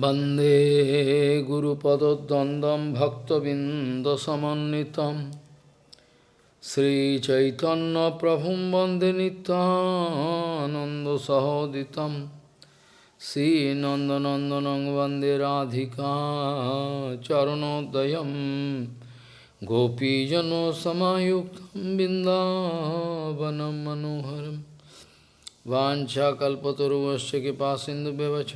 वन्दे गुरुपदद्वन्द्वं भक्तबिन्दसमन्वितं श्रीचैतन्यप्रभुं वन्दे नित्यानन्दसहोदितं श्रीनन्दनन्दनं वन्दे राधिका चरणोदयं गोपीजनसमायुक्तं बिन्दावनं मनोहरं वाञ्छाकल्पतरुवस्य कृपासिन्धुव्यवच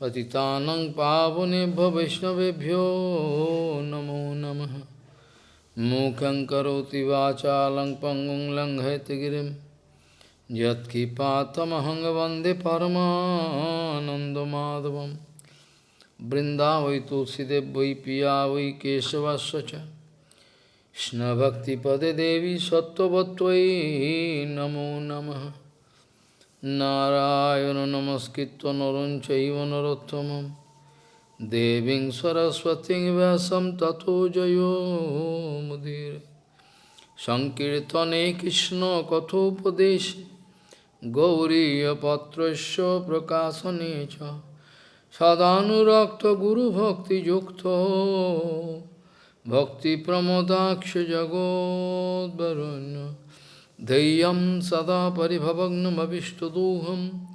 पतितानं पावनेभ्यो वैष्णवेभ्यो नमो नमः मूकं करोति वाचालं पङ्गुं लङ्घयति गिरिं यत्किपातमहं वन्दे परमानन्दमाधवं वृन्दावै तुलसीदेव वै पिया वै केशवस्य च कृष्णभक्तिपदे देवी सत्त्ववत्त्वयि नमो नमः নারায়ণ নমস্কৃত নরং চৈব নরোত্তমম। দেবীং সরস্বতী ব্যাসম তথো জয়োমুদির সংকীর্তনে কৃষ্ণ কথোপদেশ গৌরীপত্রস্য প্রকাশনে চ। সদানুরক্ত গুরুভক্তিযুক্ত ভক্তিপ্রমদাক্ষ জগদ্বরণ্য Deyam sada paribhavagnam avishtadoham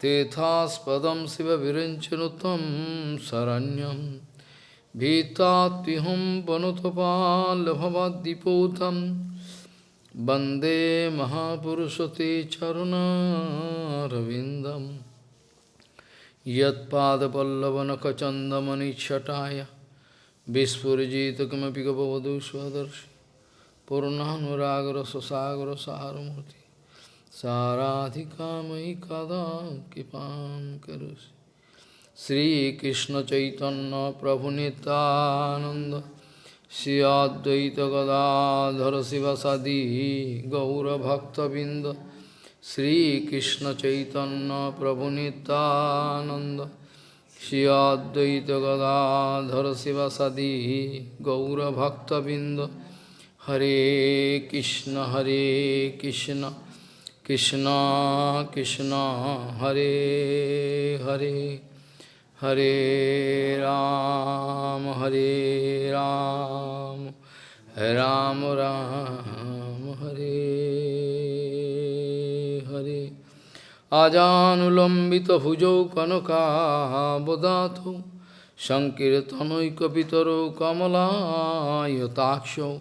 Tethaspadam siva virinchanutam saranyam Bhitatiham panutapalabhavadipotam Bande Mahapurusate Charuna Ravindam Yat Padapallavanakachandamani Chataya Vispurjita Kamapika Bhavadu पूर्णानुरागर ससागर सारमूर्ति। साराधिकामयि कदा कृपा करोसि श्रीकृष्ण चैतन्य प्रभु नित्यानंद श्री अद्वैत गदाधर शिवसदी गौरभक्तबिंद श्रीकृष्ण चैतन्य प्रभु Nityanand Shri Advaita Gadadhar शिवसदी गौरभक्तबिंद Hare Krishna Hare Krishna Krishna Krishna Hare Hare Hare Ram Hare Ram Ram Ram Hare Hare Ajanulambita Hujo Kanaka Bodhatu Sankirtanoika Pitaru Kamala Yatakshu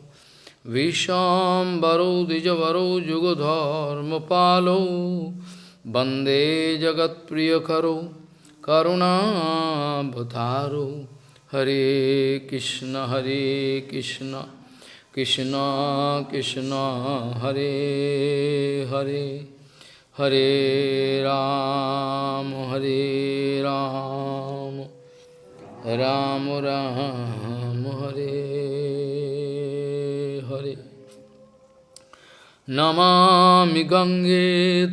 विशाम्बरौ द्विजवरौ जुगधर्मपालौ। वंदे जगत्प्रियकरौ, करुणाभतारौ। हरे कृष्ण हरे कृष्ण कृष्ण कृष्ण, हरे हरे। हरे राम हरे राम। राम राम हरे हरे नमामि गङ्गे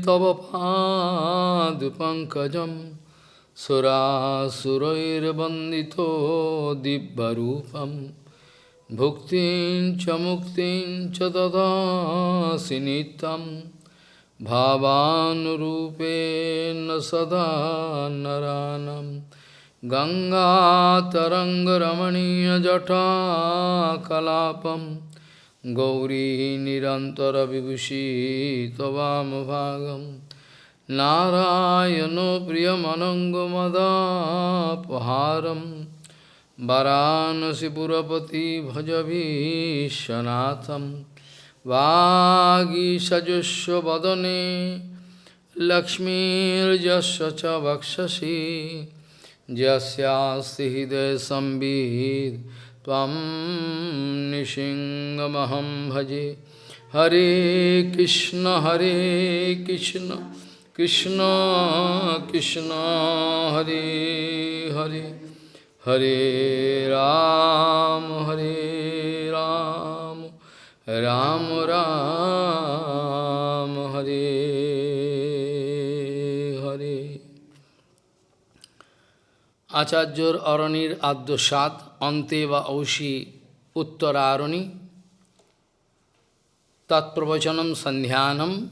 तव पादपङ्कजं सुरासुरैर्वन्दितो दिव्यरूपं भुक्तिं च मुक्तिं च ददासि नित्यं भावानुरूपेण सदा नरानं गङ्गातरङ्गरमणीयजटाकलापं गौरी निरन्तरविभूषी त्ववामभागं नारायणो प्रियमनङ्गमदापहारं वरानसिपुरपति भजभीशनाथं वागीषजुष्वदने लक्ष्मीर्यस्य च वक्षसि यस्यास्ति हृदयसंवित् त्वं भजे। हरे कृष्ण हरे कृष्ण कृष्ण कृष्ण, हरे हरे। हरे राम हरे राम राम राम, हरे। আচার্যর অরণির আদ্যসাত, অন্তে বা ঔষি উত্তরারণি। তৎপ্রবচনম সন্ধ্যানম।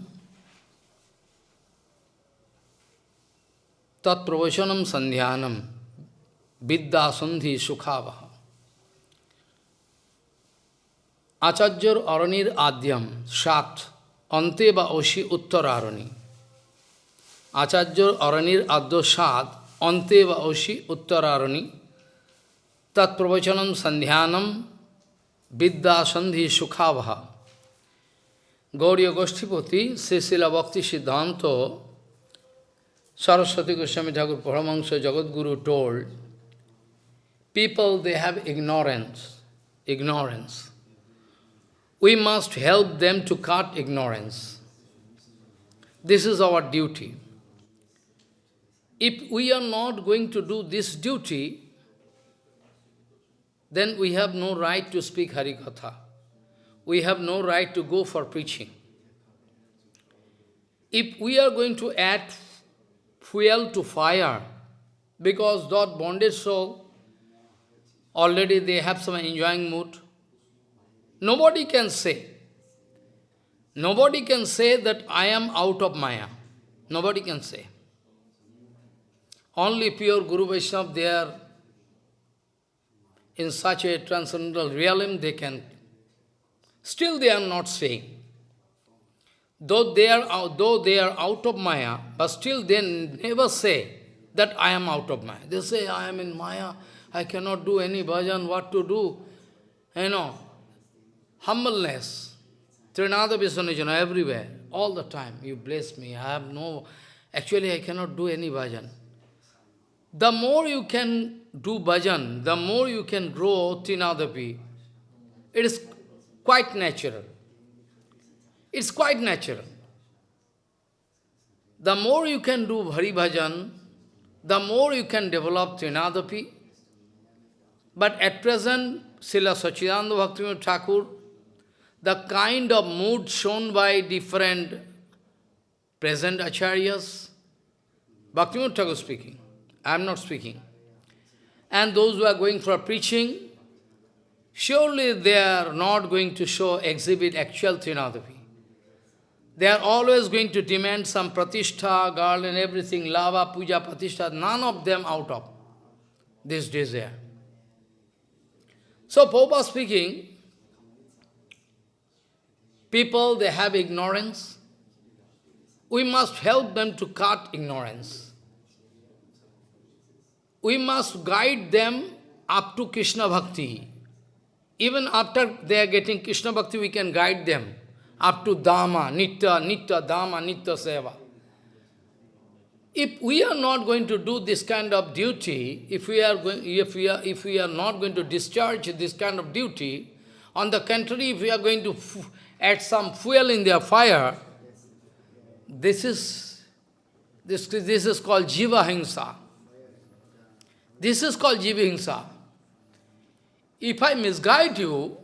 তৎপ্রবচনম সন্ধ্যানম। Sandhi Sukhavaha. আচার্যর অরণির আদ্যম, সাত, অন্তে বা অসি উত্তর আরণী আচার্যর অরণির আদ্য সাত Anteva Oshi Uttararani Tat Pravachanam Sandhyanam Vidya Sandhi Sukhavaha Gauriya Goshtipati Srila Bhakti Siddhanto Saraswati Goswami Thakur Paramahansa Jagadguru told, people, they have ignorance, ignorance. We must help them to cut ignorance. This is our duty. If we are not going to do this duty, then we have no right to speak Harikatha. We have no right to go for preaching. If we are going to add fuel to fire, because that bonded soul, already they have some enjoying mood, Nobody can say. Nobody can say that I am out of Maya. Nobody can say. Only pure Guru Vaishnava, they are in such a transcendental realm, they can. Still they are not saying. Though they are out, though they are out of Maya, but still they never say that I am out of Maya. They say, I am in Maya, I cannot do any bhajan, what to do? You know, humbleness, Trinada Visanajana everywhere, all the time. You bless me. I have no, actually I cannot do any bhajan. The more you can do bhajan, the more you can grow Trinadapi. It is quite natural. It's quite natural. The more you can do Hari Bhajan, the more you can develop Trinadapi. But at present, Srila Sachidananda Bhaktivinoda Thakur the kind of mood shown by different present acharyas, Bhaktivinoda Thakur speaking, I am not speaking. And those who are going for preaching, surely they are not going to show, exhibit actual Trinadapi. They are always going to demand some pratishtha, girl and everything, lava, puja, pratishtha, none of them out of this desire. So, Popa speaking, People, they have ignorance. We must help them to cut ignorance. We must guide them up to Krishna Bhakti. Even after they are getting Krishna Bhakti, we can guide them up to Dhamma, Nitya, Nitya, Dhamma, Nitya Seva. If we are not going to do this kind of duty, if we are going, if we are, if we are not going to discharge this kind of duty, on the contrary, if we are going to add some fuel in their fire, this is, this, this is called Jiva Hingsa. This is called Jiva Hingsa. If I misguide you,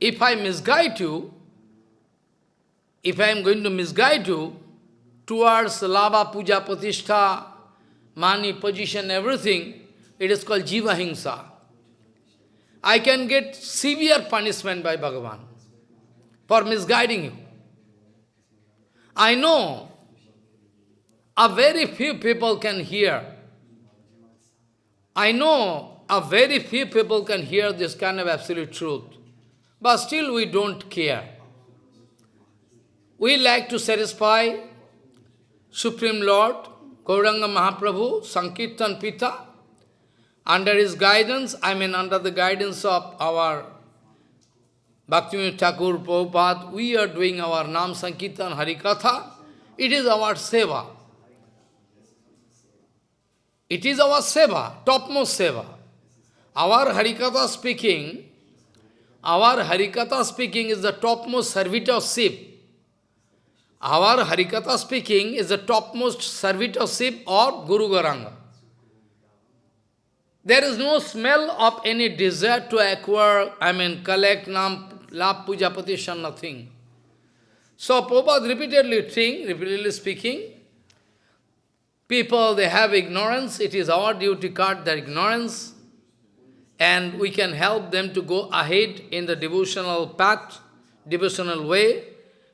if I misguide you, if I am going to misguide you towards lava, puja, pratishtha, money, position, everything, it is called Jiva Hingsa. I can get severe punishment by Bhagavan for misguiding you. I know a very few people can hear. I know a very few people can hear this kind of absolute truth. But still we don't care. We like to satisfy Supreme Lord, Gauranga Mahaprabhu, Sankirtan Pita. Under his guidance, I mean under the guidance of our Bhaktivinoda Thakur, Prabhupada, we are doing our Nam Sankirtan Harikatha. It is our seva. It is our seva, topmost seva. Our Harikatha speaking, our Harikatha speaking is the topmost servitorship. Our Harikatha speaking is the topmost servitorship of Guru Gauranga. There is no smell of any desire to acquire, I mean, collect nam, love, puja, patishan, nothing. So Prabhupada repeatedly saying, repeatedly speaking, people, they have ignorance, it is our duty to cut their ignorance, and we can help them to go ahead in the devotional path, devotional way.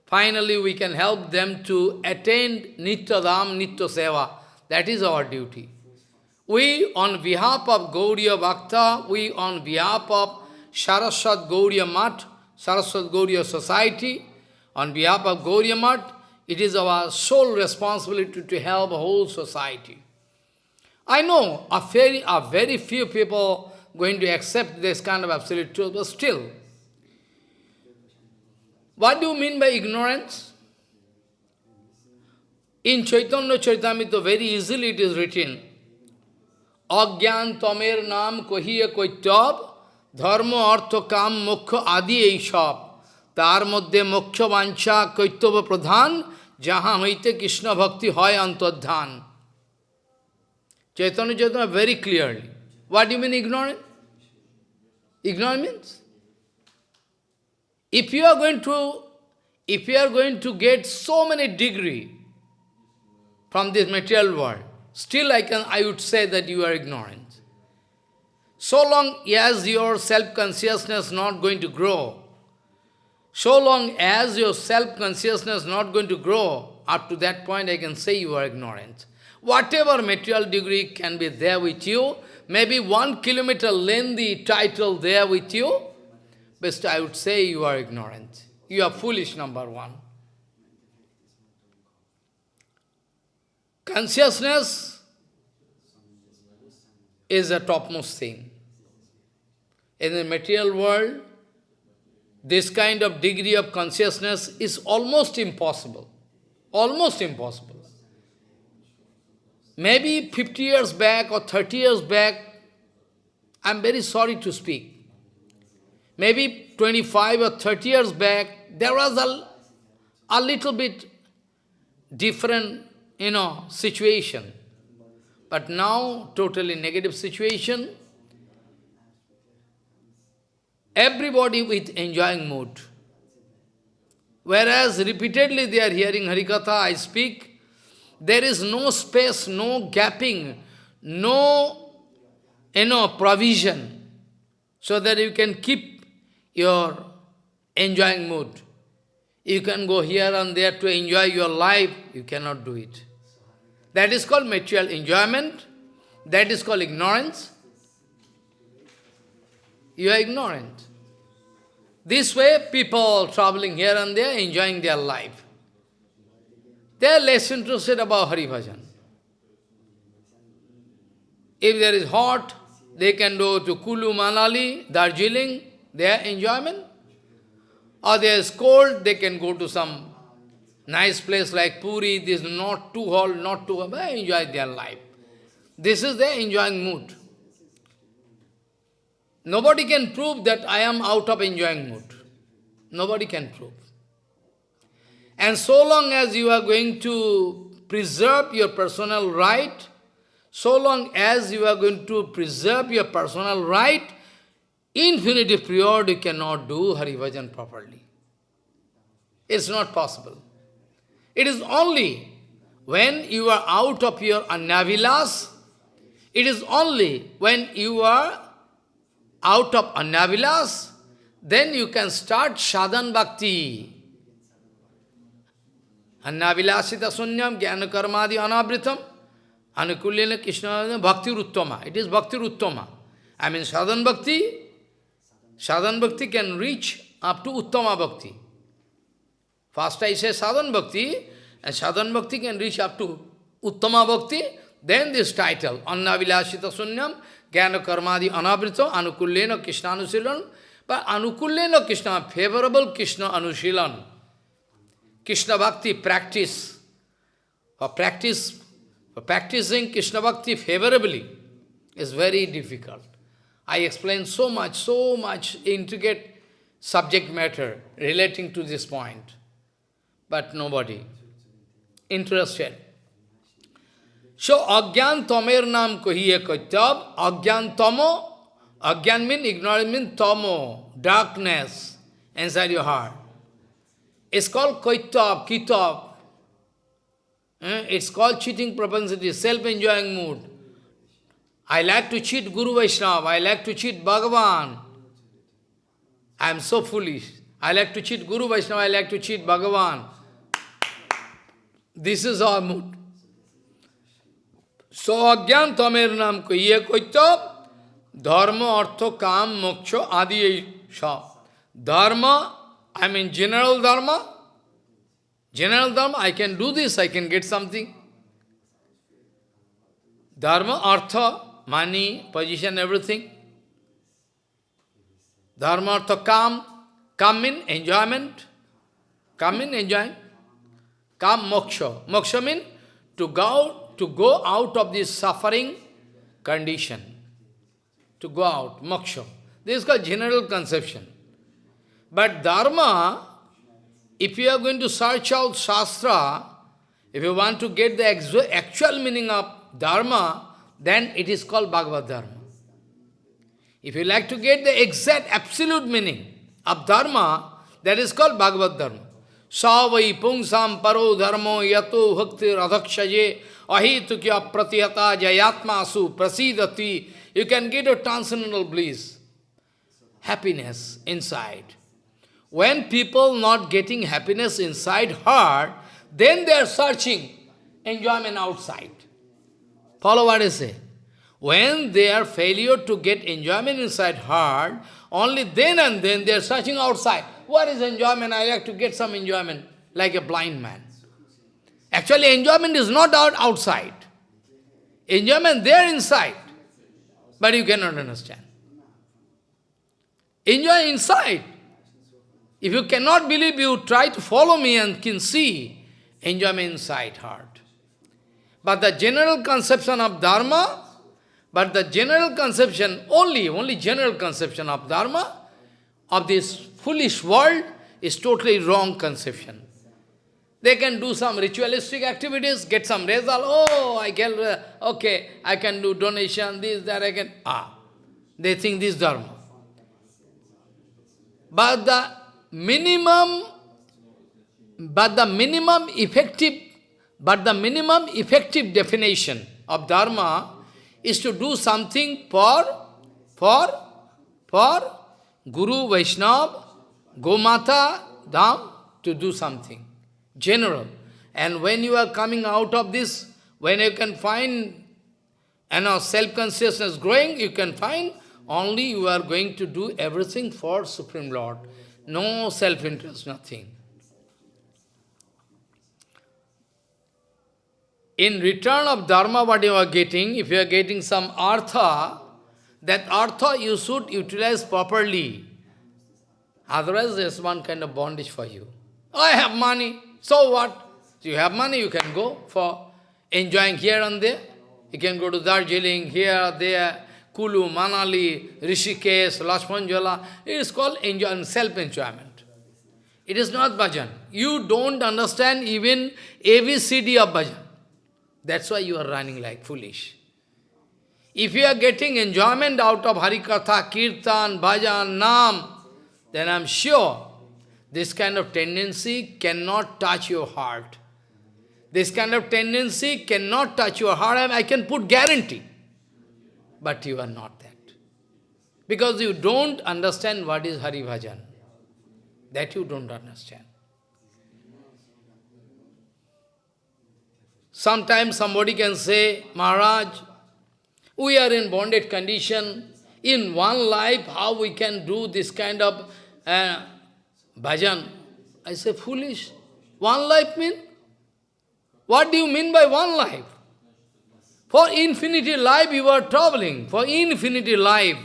Finally, we can help them to attain Nitya Dham, Nitya Seva. That is our duty. We, on behalf of Gauriya Bhakta, we, on behalf of Saraswat Gauriya Mat, Saraswat Gauriya Society, on behalf of Gauriya Mat, it is our sole responsibility to help whole society. I know a very, a very few people going to accept this kind of absolute truth, but still, what do you mean by ignorance? In Chaitanya Charitamrita, very easily it is written, Agyan Tamer Nam Kohiya Koitab, Dharma Artha Kam Mukha Adi Eishab, তার মধ্যে মোক্ষ বাঞ্ছা কৈতব্য প্রধান যাহা হইতে কৃষ্ণ ভক্তি হয় অন্তর্ধান Chaitanya very clearly. What do you mean ignorant? Ignorant means? If you are going to, if you are going to get so many degree from this material world, still I can, I would say that you are ignorant. So long as your self-consciousness not going to grow, so long as your self-consciousness is not going to grow, up to that point I can say you are ignorant. Whatever material degree can be there with you, maybe one kilometer lengthy title there with you, best I would say you are ignorant. You are foolish, number one. Consciousness is the topmost thing. In the material world, this kind of degree of consciousness is almost impossible. Almost impossible. Maybe 50 years back or 30 years back, I'm very sorry to speak. Maybe 25 or 30 years back, there was a, a little bit different, you know, situation. But now, totally negative situation. Everybody with enjoying mood. Whereas repeatedly they are hearing Harikatha, I speak, there is no space, no gapping, no you know, provision, so that you can keep your enjoying mood. You can go here and there to enjoy your life, you cannot do it. That is called material enjoyment, that is called ignorance. You are ignorant. This way, people traveling here and there, enjoying their life. They are less interested about Hari Bhajan. If there is hot, they can go to Kulu, Manali, Darjeeling, their enjoyment. Or there is cold, they can go to some nice place like Puri, this is not too hot, not too hot, but enjoy their life. This is their enjoying mood. Nobody can prove that I am out of enjoying mood. Nobody can prove. And so long as you are going to preserve your personal right, so long as you are going to preserve your personal right, infinitive period you cannot do Hari Bhajan properly. It's not possible. It is only when you are out of your annavilas, it is only when you are out of annavilas, then you can start sadhan bhakti. Annavilasita sunyam jnana karmadi anabritam anukulyena krishna bhakti ruttama. It is bhakti ruttama. I mean sadhan bhakti, sadhan bhakti can reach up to uttama bhakti. First I say sadhan bhakti, and sadhan bhakti can reach up to uttama bhakti, then this title, annavilasita sunyam jnana karmadi anabrita anukulyena krishna anusilan, but anukulyena krishna, favorable krishna anusilan. Krishna Bhakti practice, for practice, for practicing Krishna Bhakti favorably is very difficult. I explained so much, so much intricate subject matter relating to this point, but nobody interested. So, Agyan Tomer Nam Kohiye Kaitab, Agyan Tomo, Agyan means ignorance means Tomo, darkness inside your heart. It's called Kaitab, Kitab. Eh? It's called cheating propensity, self-enjoying mood. I like to cheat Guru Vaishnava, I like to cheat Bhagavan. I am so foolish. I like to cheat Guru Vaishnava, I like to cheat Bhagavan. This is our mood. So अज्ञान तमेर नाम को ये कहित धर्म अर्थ काम मोक्ष आदि यही I mean general dharma. General dharma, I can do this, I can get something. Dharma, artha, money, position, everything. Dharma, artha, calm. Calm in enjoyment. Calm in enjoyment. Calm, moksha. Moksha means to go out to go out of this suffering condition. To go out, moksha. This is called general conception. But Dharma, if you are going to search out Shastra, if you want to get the actual meaning of Dharma, then it is called Bhagavad Dharma. If you like to get the exact absolute meaning of Dharma, that is called Bhagavad Dharma. Savai paro dharmo yato bhakti radhakshaje ahitukya pratiyata jayatma asu prasidati. You can get a transcendental bliss, happiness inside. When people not getting happiness inside heart, then they are searching enjoyment outside. Follow what I say. When they are failure to get enjoyment inside heart, only then and then they are searching outside. What is enjoyment? I like to get some enjoyment, like a blind man. Actually, enjoyment is not out outside. Enjoyment there inside. But you cannot understand. Enjoy inside. If you cannot believe, you try to follow me and can see enjoyment inside heart. But the general conception of Dharma, but the general conception, only, only general conception of Dharma, of this foolish world, is totally wrong conception. They can do some ritualistic activities, get some result, oh, I can, uh, okay, I can do donation, this, that, I can, ah. They think this Dharma. But the minimum, but the minimum effective, but the minimum effective definition of Dharma is to do something for, for, for Guru, Vaishnava, Gomata, Dham, to do something, general. And when you are coming out of this, when you can find you know, self-consciousness growing, you can find only you are going to do everything for Supreme Lord. No self-interest, nothing. In return of dharma, what you are getting, if you are getting some artha, that artha you should utilize properly. Otherwise, there's one kind of bondage for you. I have money, so what? You have money, you can go for enjoying here and there. You can go to Darjeeling, here, there, Kulu, Manali, Rishikesh, Lakshman Jhula. It is called enjoyment, self-enjoyment. It is not bhajan. You don't understand even ABCD of bhajan. That's why you are running like foolish. If you are getting enjoyment out of Harikatha, Kirtan, Bhajan, Nam, then I'm sure this kind of tendency cannot touch your heart. This kind of tendency cannot touch your heart, I can put guarantee. But you are not that. Because you don't understand what is Hari Bhajan. That you don't understand. Sometimes somebody can say, Maharaj, we are in bonded condition. In one life, how we can do this kind of uh, bhajan? I say, foolish. One life mean? What do you mean by one life? For infinity life you are traveling. For infinity life.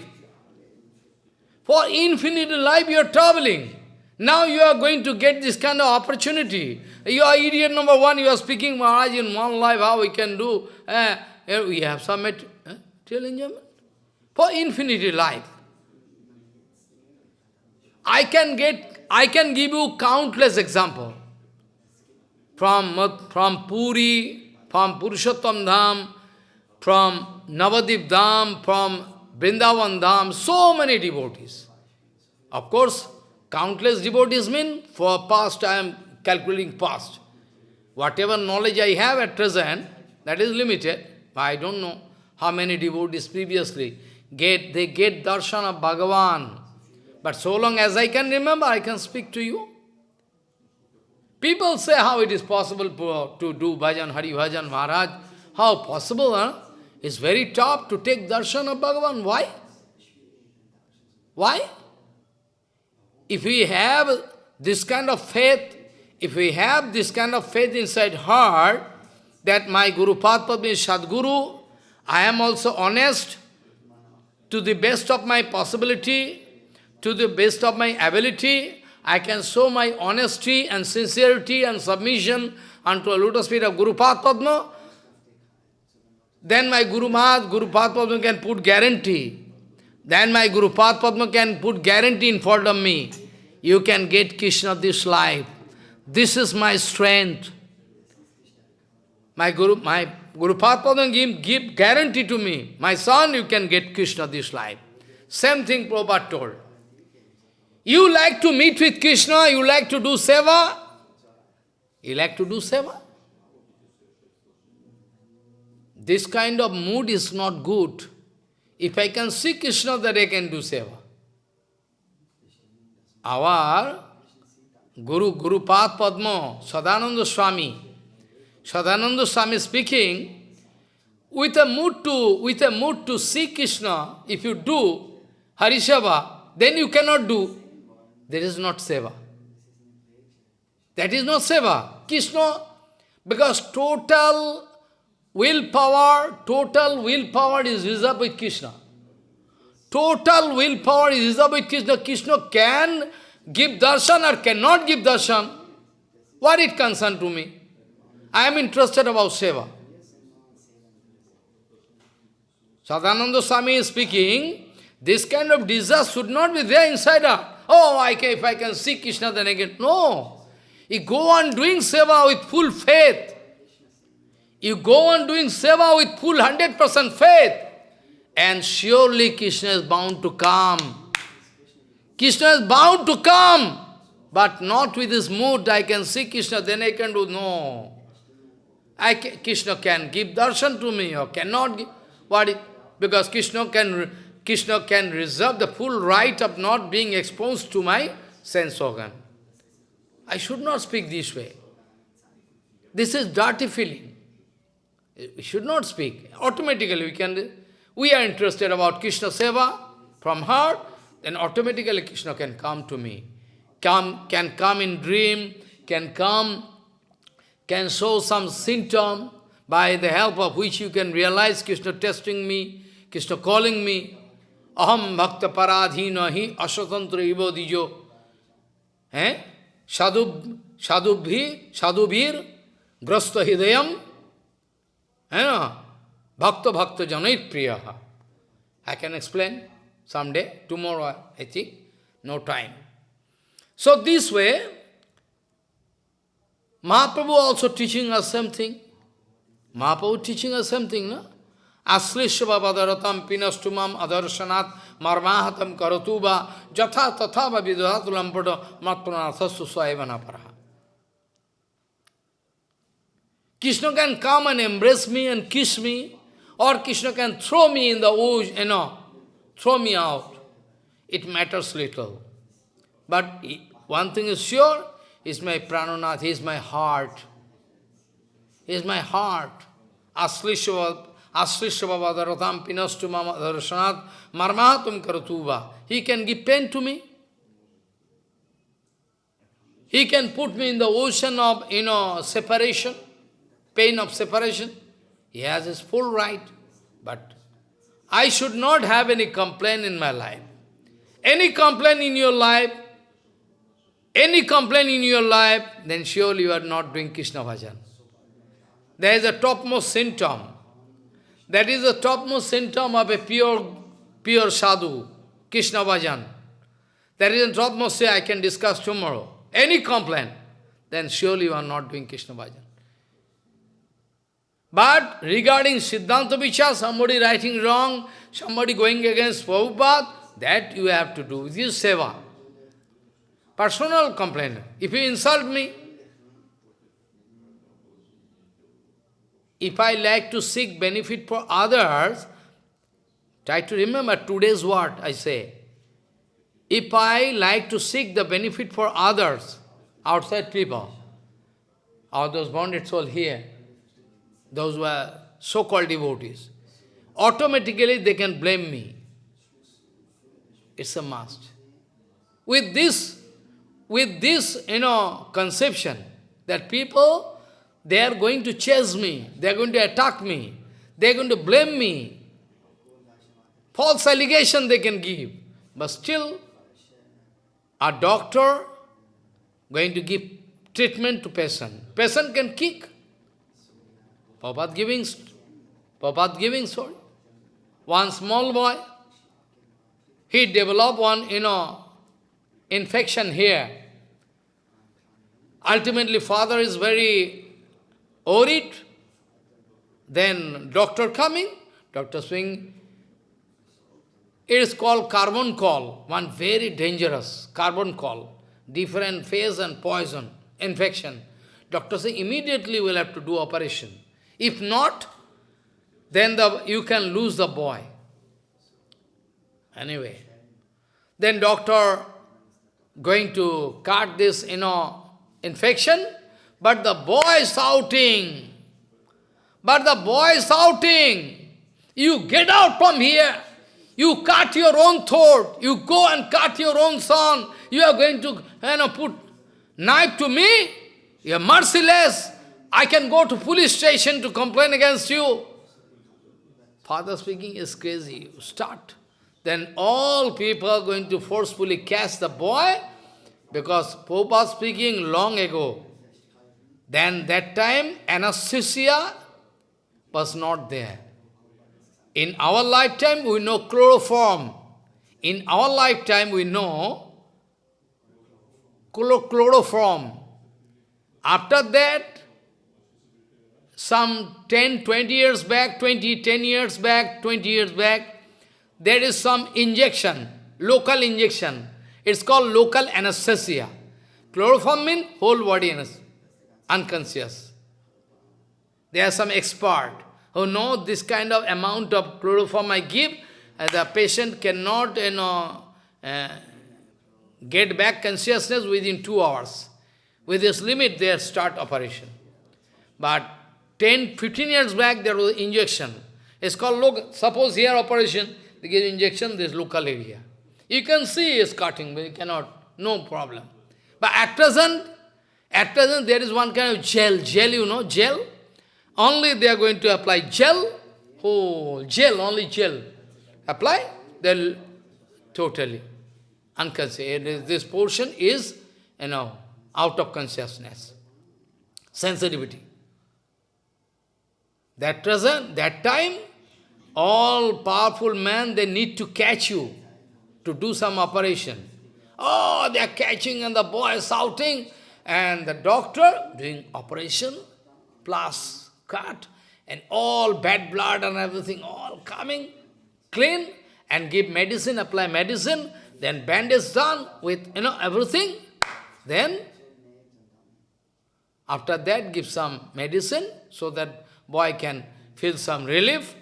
For infinity life you are traveling. Now you are going to get this kind of opportunity. You are idiot number one, you are speaking Maharaj in one life, how we can do. Uh, we have some material uh, enjoyment. For infinity life. I can get, I can give you countless example. From, from Puri, from Purushottam Dham, from Navadip Dham, from Vrindavan Dham, so many devotees. Of course, countless devotees mean for past I am calculating past. Whatever knowledge I have at present, that is limited. I don't know how many devotees previously get, they get darshan of Bhagavan. But so long as I can remember, I can speak to you. People say how it is possible to do bhajan, Hari Bhajan, Maharaj. How possible, huh? It's very tough to take darshan of Bhagavan. Why? Why? If we have this kind of faith, if we have this kind of faith inside heart, that my Guru Padma is Sadguru, I am also honest to the best of my possibility, to the best of my ability, I can show my honesty and sincerity and submission unto a lotus feet of Guru Padma, then my Guru Mahat, Guru Padma can put guarantee. Then my Guru Padma can put guarantee in front of me. You can get Krishna this life. This is my strength. My Guru, my Guru Padma give, give guarantee to me. My son, you can get Krishna this life. Same thing Prabhupada told. You like to meet with Krishna, you like to do seva, you like to do seva. This kind of mood is not good. If I can see Krishna, that I can do seva. Our Guru, Guru Path Padma, Sadananda Swami, Sadananda Swami speaking, with a mood to, with a mood to see Krishna, if you do Harisava, then you cannot do. There is not seva. That is not seva. Krishna, because total willpower, total willpower is reserved with Krishna. Total willpower is reserved with Krishna. Krishna can give darshan or cannot give darshan. What it concern to me? I am interested about seva. Sadananda Swami is speaking, this kind of desire should not be there inside her. Oh, I can, if I can see Krishna, then I can. No. You go on doing seva with full faith. You go on doing seva with full 100% faith. And surely Krishna is bound to come. Krishna is bound to come. But not with this mood, I can see Krishna, then I can do, no. I can, Krishna can give darshan to me or cannot give. What it, because Krishna can, Krishna can reserve the full right of not being exposed to my sense organ. I should not speak this way. This is dirty feeling. We should not speak. Automatically we can, we are interested about Krishna Seva from heart, then automatically Krishna can come to me. Come, can come in dream, can come, can show some symptom by the help of which you can realize Krishna testing me, Krishna calling me. Aham bhakta paradhina hi aswatantra ivo dijo. Eh? sadhu, sadhubhi, sadhubhir, grasta hidayam, eh, bhakta bhakta janait priyaha. I can explain someday, tomorrow, I think, no time. So this way, Mahaprabhu also teaching us something. Mahaprabhu teaching us something, no? Aslishva vadaratam pinastumam adarsanat marmahatam karatuba jatha tatha vidhatulampada matpranathasu saivana paraha. Krishna can come and embrace me and kiss me, or Krishna can throw me in the ocean, you know, throw me out. It matters little. But one thing is sure, is my prananath, is my heart. He is my heart. Aslishva Asrishavavadaratam pinastumam darshanat marmahatum karatuva. He can give pain to me. He can put me in the ocean of, you know, separation, pain of separation. He has his full right. But I should not have any complaint in my life. Any complaint in your life, any complaint in your life, then surely you are not doing Krishna bhajan. There is a topmost symptom. That is the topmost symptom of a pure, pure sadhu, Krishna bhajan. That is the topmost say I can discuss tomorrow. Any complaint, then surely you are not doing Krishna bhajan. But regarding Siddhanta Vichar, somebody writing wrong, somebody going against Prabhupada, that you have to do. with your seva. Personal complaint. If you insult me, if I like to seek benefit for others, try to remember today's word I say. If I like to seek the benefit for others, outside people, or those bonded souls here, those were so-called devotees, automatically they can blame me. It's a must. With this, with this, you know, conception, that people, they are going to chase me, they are going to attack me, they are going to blame me. False allegation they can give. But still, a doctor going to give treatment to patient. Patient can kick. Prabhupada giving, Prabhupada giving sorry. One small boy, he developed one, you know, infection here. Ultimately, father is very worried. Then doctor coming, doctor saying, it is called carbuncle, one very dangerous carbuncle, different phase and poison, infection. Doctor say immediately will have to do operation. If not, then the, you can lose the boy. Anyway, then doctor going to cut this, you know, infection, but the boy shouting. But the boy shouting, you get out from here. You cut your own throat. You go and cut your own son. You are going to you know, put knife to me. You are merciless. I can go to police station to complain against you. Father speaking is crazy. Start. Then all people are going to forcefully catch the boy because Popa speaking long ago. Then that time anesthesia was not there. In our lifetime we know chloroform. In our lifetime we know chloroform. After that, some 10, 20 years back, 20, 10 years back, 20 years back, there is some injection, local injection. It's called local anesthesia. Chloroform means whole body unconscious. There are some expert who know this kind of amount of chloroform I give, uh, the patient cannot you know, uh, get back consciousness within two hours. With this limit, they start operation. But 10, 15 years back, there was injection. It's called, look, suppose here operation, they give injection, this local area. You can see it's cutting, but you cannot, no problem. But at present, at present there is one kind of gel, gel, you know, gel. Only they are going to apply gel, oh, gel, only gel. Apply, they'll totally unconscious. Eh, this portion is, you know, out of consciousness, sensitivity. That present, that time, all powerful men, they need to catch you to do some operation. Oh, they are catching and the boy is shouting and the doctor doing operation plus cut and all bad blood and everything all coming clean and give medicine, apply medicine, then bandage done with, you know, everything. Then, after that, give some medicine so that boy can feel some relief.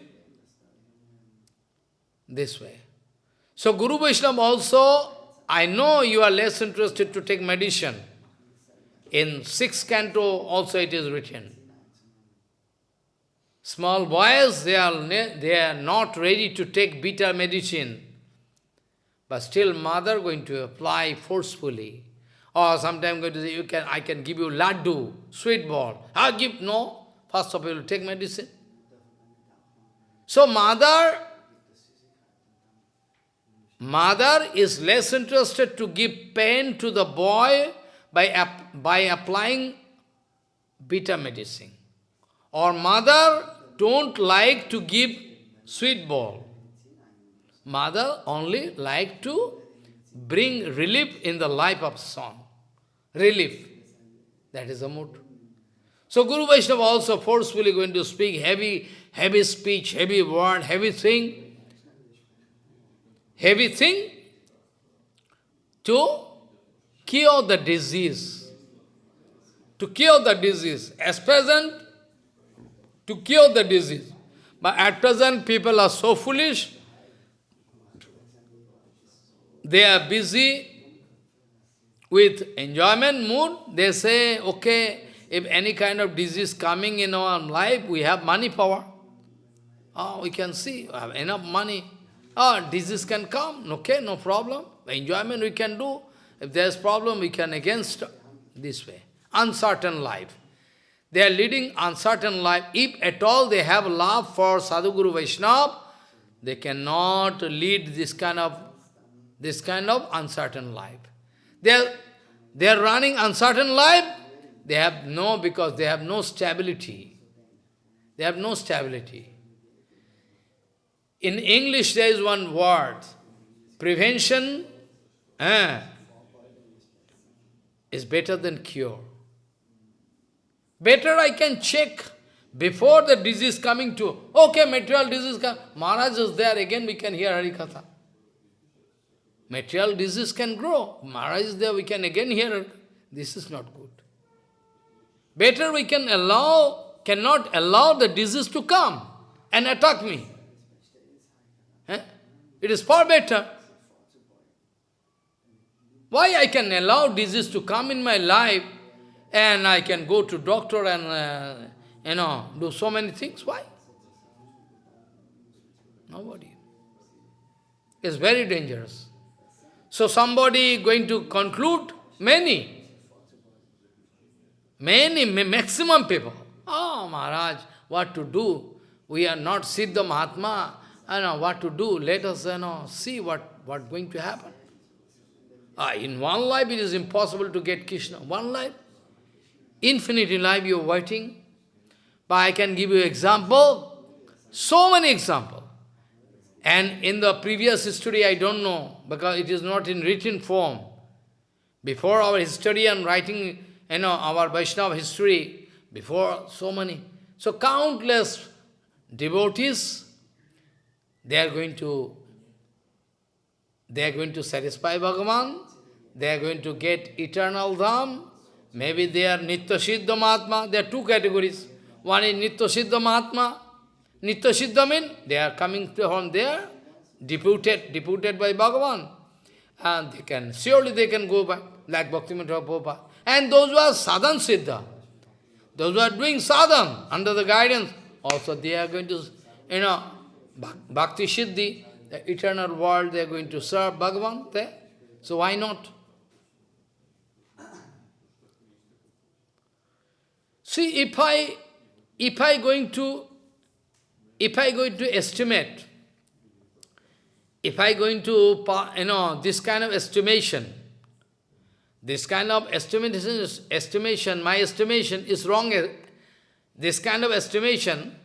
This way. So Guru Vaishnava also, I know you are less interested to take medicine. In sixth canto also it is written. Small boys, they are, they are not ready to take bitter medicine. But still mother going to apply forcefully. Or sometimes going to say, you can, I can give you laddu, sweet ball. I give, no. First of all, take medicine. So mother Mother is less interested to give pain to the boy by, by applying bitter medicine. Or mother don't like to give sweet ball. Mother only like to bring relief in the life of son. Relief. That is the mood. So Guru Vaishnava also forcefully going to speak heavy, heavy speech, heavy word, heavy thing heavy thing to cure the disease. To cure the disease. As present, to cure the disease. But at present, people are so foolish, they are busy with enjoyment mood. They say, okay, if any kind of disease coming in our life, we have money power. Oh, we can see, we have enough money. Oh, disease can come, okay, no problem. Enjoyment we can do. If there's problem, we can against this way. Uncertain life. They are leading uncertain life. If at all they have love for Sadhguru Vaishnava, they cannot lead this kind of this kind of uncertain life. They are, they are running uncertain life, they have no, because they have no stability. They have no stability. In English there is one word, prevention eh, is better than cure. Better I can check before the disease coming to, okay, material disease come, Maharaj is there, again we can hear Harikatha. Material disease can grow. Maharaj is there, we can again hear. This is not good. Better we can allow, cannot allow the disease to come and attack me. Eh? It is far better. Why I can allow disease to come in my life and I can go to doctor and, uh, you know, do so many things? Why? Nobody. It's very dangerous. So somebody going to conclude, many, many, maximum people, oh Maharaj, what to do? We are not Siddha Mahatma, I know what to do, let us you know, see what, what going to happen. Ah, in one life it is impossible to get Krishna. One life, infinity life you are waiting. But I can give you example, so many examples. And in the previous history, I don't know, because it is not in written form. Before our history and writing, you know, our Vaishnava history, before so many. So countless devotees, they are going to, they are going to satisfy Bhagavan, they are going to get eternal dham, maybe they are Nitya Siddha Mahatma, there are two categories. One is Nitya Siddha Mahatma, Nitya Siddha means they are coming from there, deputed, deputed by Bhagavan. And they can, surely they can go back, like Bhaktivinoda Prabhupada. And those who are sadhan siddha, those who are doing sadhan under the guidance, also they are going to, you know, bhakti siddhi, the eternal world, they are going to serve Bhagavan there. So why not? See, if I, if I going to if I going to estimate, if I going to, you know, this kind of estimation, this kind of estimation, estimation, my estimation is wrong. This kind of estimation,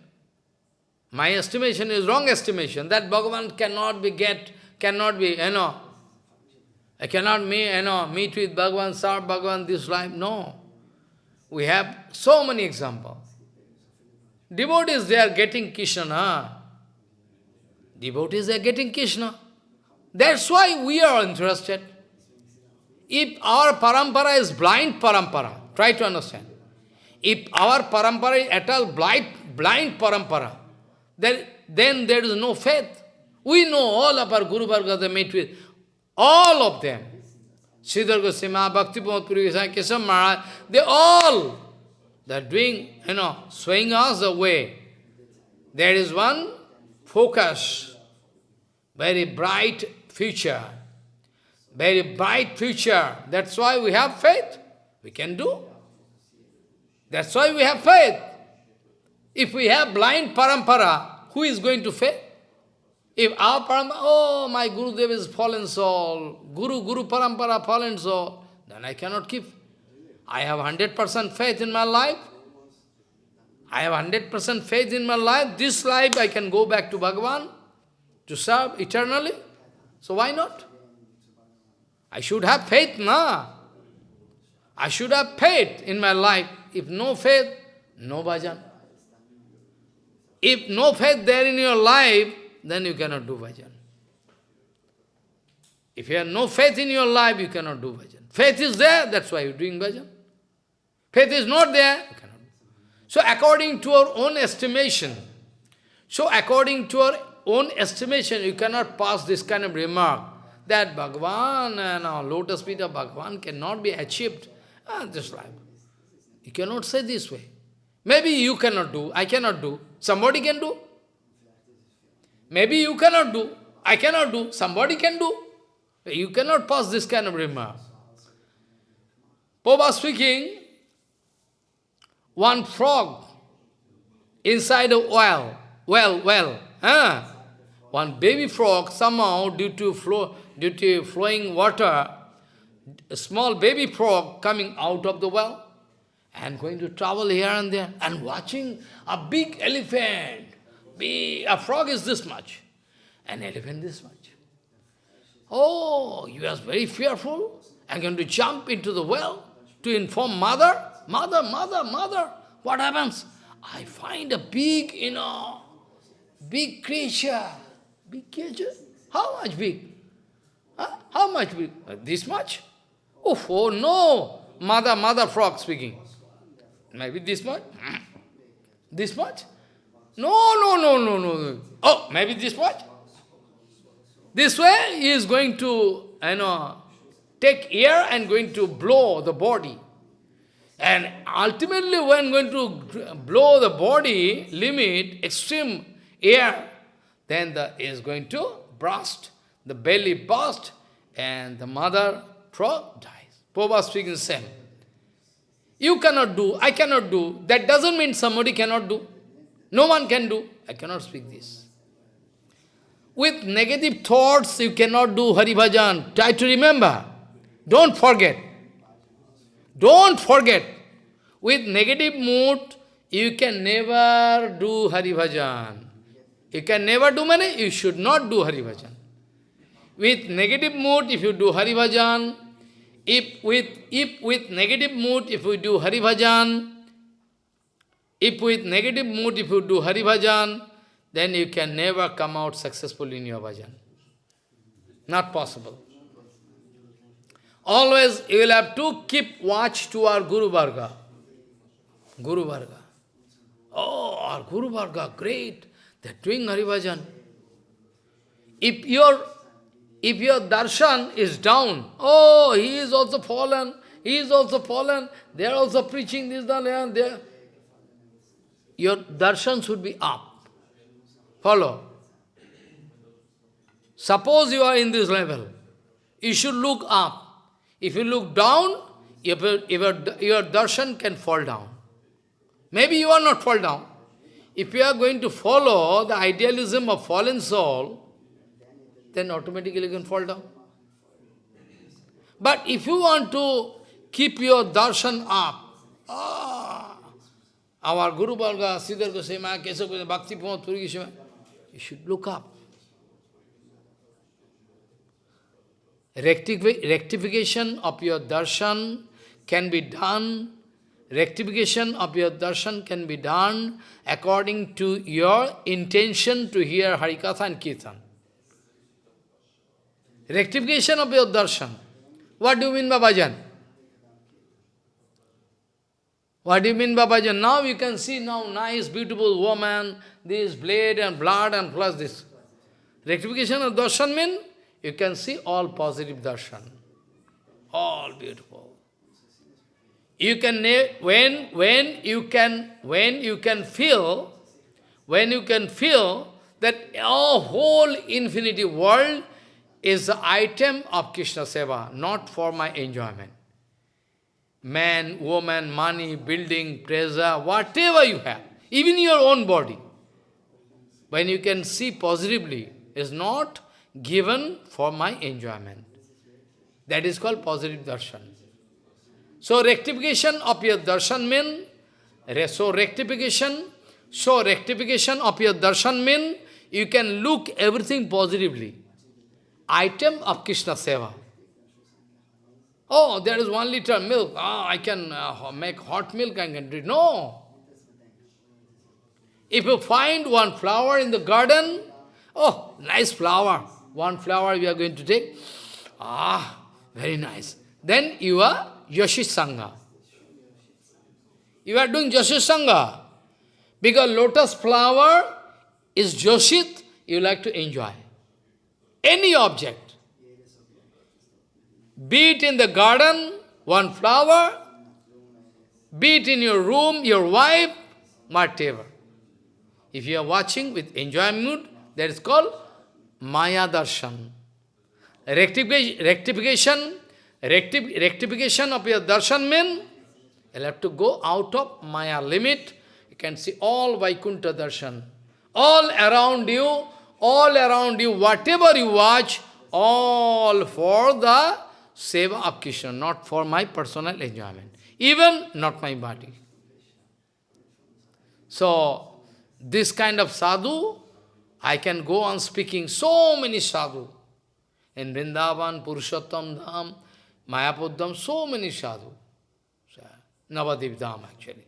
my estimation is wrong estimation. That Bhagavan cannot be get, cannot be, you know, I cannot meet, you know, meet with Bhagavan, serve Bhagavan this life. No. We have so many examples. Devotees, they are getting Krishna. Devotees, they are getting Krishna. That's why we are interested. If our parampara is blind parampara, try to understand. If our parampara is at all blind, blind parampara, then, then there is no faith. We know all of our Guru they meet with, all of them. Sridhar Goswami, Bhakti Puri Keshav Maharaj, they all they are doing, you know, swaying us away. There is one focus, very bright future, very bright future. That's why we have faith. We can do. That's why we have faith. If we have blind parampara, who is going to faith? If our parampara, oh, my Gurudev is fallen soul, Guru, Guru parampara, fallen soul, then I cannot keep I have 100% faith in my life. I have 100% faith in my life. This life I can go back to Bhagavan to serve eternally. So why not? I should have faith, na? I should have faith in my life. If no faith, no bhajan. If no faith there in your life, then you cannot do bhajan. If you have no faith in your life, you cannot do bhajan. Faith is there, that's why you're doing bhajan. Faith is not there. So according to our own estimation, so according to our own estimation, you cannot pass this kind of remark that Bhagavan and our lotus feet of Bhagavan cannot be achieved ah, this life. You cannot say this way. Maybe you cannot do, I cannot do, somebody can do. Maybe you cannot do, I cannot do, somebody can do. You cannot pass this kind of remark. Popa speaking, one frog inside a well, well, well, huh? one baby frog somehow due to flow, due to flowing water, a small baby frog coming out of the well and going to travel here and there and watching a big elephant. Big, a frog is this much, an elephant this much. Oh, you are very fearful and going to jump into the well to inform mother. Mother, mother, mother, what happens? I find a big, you know, big creature. Big creature? How much big? Huh? How much big? Uh, this much? Oh, oh no! Mother, mother frog speaking. Maybe this much? Hmm. This much? No, no, no, no, no. Oh, maybe this much? This way he is going to, you know, take air and going to blow the body. And ultimately when going to blow the body limit, extreme air, then the is going to burst, the belly burst, and the mother frog dies. Popa speaking same. You cannot do, I cannot do. That doesn't mean somebody cannot do. No one can do. I cannot speak this. With negative thoughts, you cannot do Hari Bhajan. Try to remember. Don't forget. Don't forget. With negative mood, you can never do Hari Bhajan. You can never do many, you should not do Hari Bhajan. With negative mood, if you do Hari Bhajan, if with, if with negative mood, if we do Hari Bhajan, if with negative mood, if you do Hari Bhajan, then you can never come out successful in your bhajan. Not possible. Always you will have to keep watch to our Guru Varga. Guru Varga. Oh, our Guru Varga, great. They're doing Hari Bhajan. If your if your darshan is down, oh, he is also fallen, he is also fallen, they are also preaching this, that, and there. Your darshan should be up. Follow. Suppose you are in this level, you should look up. If you look down, your, your, your darshan can fall down. Maybe you are not fall down. If you are going to follow the idealism of fallen soul, then automatically you can fall down. But if you want to keep your darshan up, ah, our Guru Varga, Sridhar Goswami, Keshav Goswami, Bhakti Pramod Puri Goswami, you should look up. rectification of your darshan can be done, rectification of your darshan can be done according to your intention to hear Harikatha and Kirtan. Rectification of your darshan. What do you mean by bhajan? What do you mean by bhajan? Now you can see now nice, beautiful woman, this blade and blood and plus this. Rectification of darshan means you can see all positive darshan. All beautiful. You can when when you can when you can feel when you can feel that our whole infinity world is the item of Krishna Seva, not for my enjoyment. Man, woman, money, building, treasure, whatever you have, even your own body when you can see positively, is not given for my enjoyment. That is called positive darshan. So rectification of your darshan means, so rectification, so rectification of your darshan means, you can look everything positively. Item of Krishna Seva. Oh, there is one liter milk. Ah, I can uh, make hot milk, I can drink. No. If you find one flower in the garden, oh, nice flower, one flower we are going to take, ah, very nice. Then you are Yashisanga. You are doing Yashisanga. Because lotus flower is Joshit, you like to enjoy. Any object. Be it in the garden, one flower, be it in your room, your wife, whatever. If you are watching with enjoyment that is called Maya Darshan. Rectification, rectification, rectification of your darshan means you'll have to go out of Maya limit. You can see all Vaikuntha darshan. All around you, all around you, whatever you watch, all for the seva of Krishna, not for my personal enjoyment. Even not my body. So, this kind of sadhu, I can go on speaking so many sadhu. In Vrindavan, Purushottam Dham, Mayapur Dham, so many sadhu. Navadip Dham actually.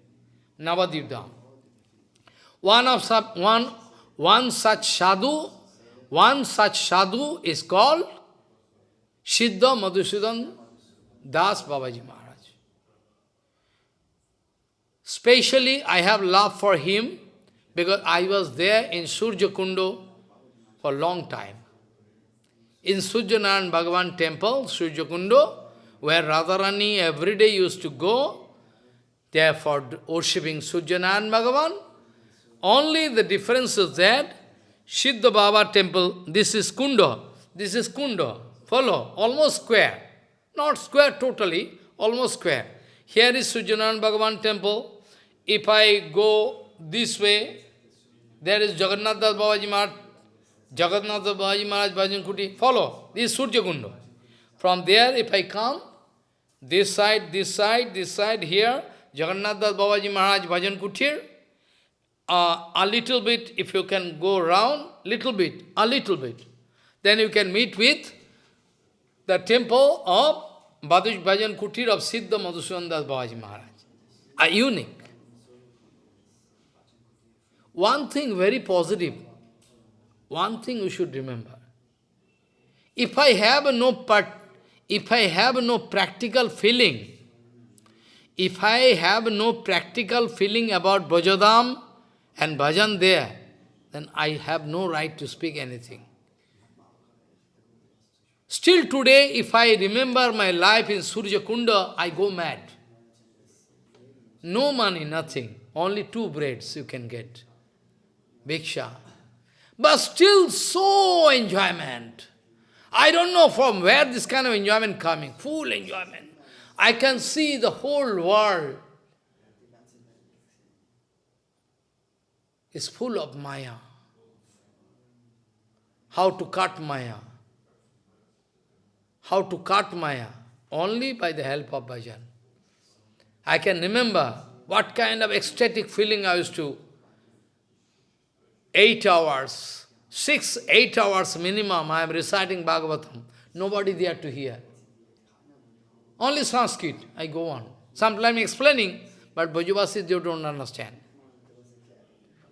Navadip Dham. One of one, one such sadhu, one such sadhu is called Siddha Madhusudan Das Babaji Maharaj. Specially, I have love for him because I was there in Surya Kundo for a long time. In Suryanarayan Bhagavan temple, Surya Kundo, where Radharani every day used to go, there for worshipping Suryanarayan Bhagavan. Only the difference is that Siddha Baba temple, this is Kunda, this is Kunda, follow, almost square. Not square totally, almost square. Here is Suryanarayan Bhagavan temple, if I go this way, there is Jagannath Das Babaji Maharaj, Jagannath Das Babaji Maharaj Bhajan Kuti. Follow, this is Surya. From there, if I come, this side, this side, this side, here, Jagannath Das Babaji Maharaj Bhajan Kutir, uh, a little bit, if you can go around, little bit, a little bit, then you can meet with the temple of Bhadush Bhajan Kutir of Siddha Madhusudan Das Babaji Maharaj. A unique. One thing very positive, one thing you should remember. If I have no part, if I have no practical feeling, if I have no practical feeling about Bhajadam and Bhajan there, then I have no right to speak anything. Still today, if I remember my life in Surya Kunda, I go mad. No money, nothing. Only two breads you can get. Bhiksha. But still so enjoyment. I don't know from where this kind of enjoyment coming, full enjoyment. I can see the whole world is full of Maya. How to cut Maya? How to cut Maya? Only by the help of bhajan. I can remember what kind of ecstatic feeling I used to eight hours, six, eight hours minimum, I am reciting Bhagavatam. Nobody there to hear. Only Sanskrit, I go on. Sometimes explaining, but Bhajavasis, they don't understand.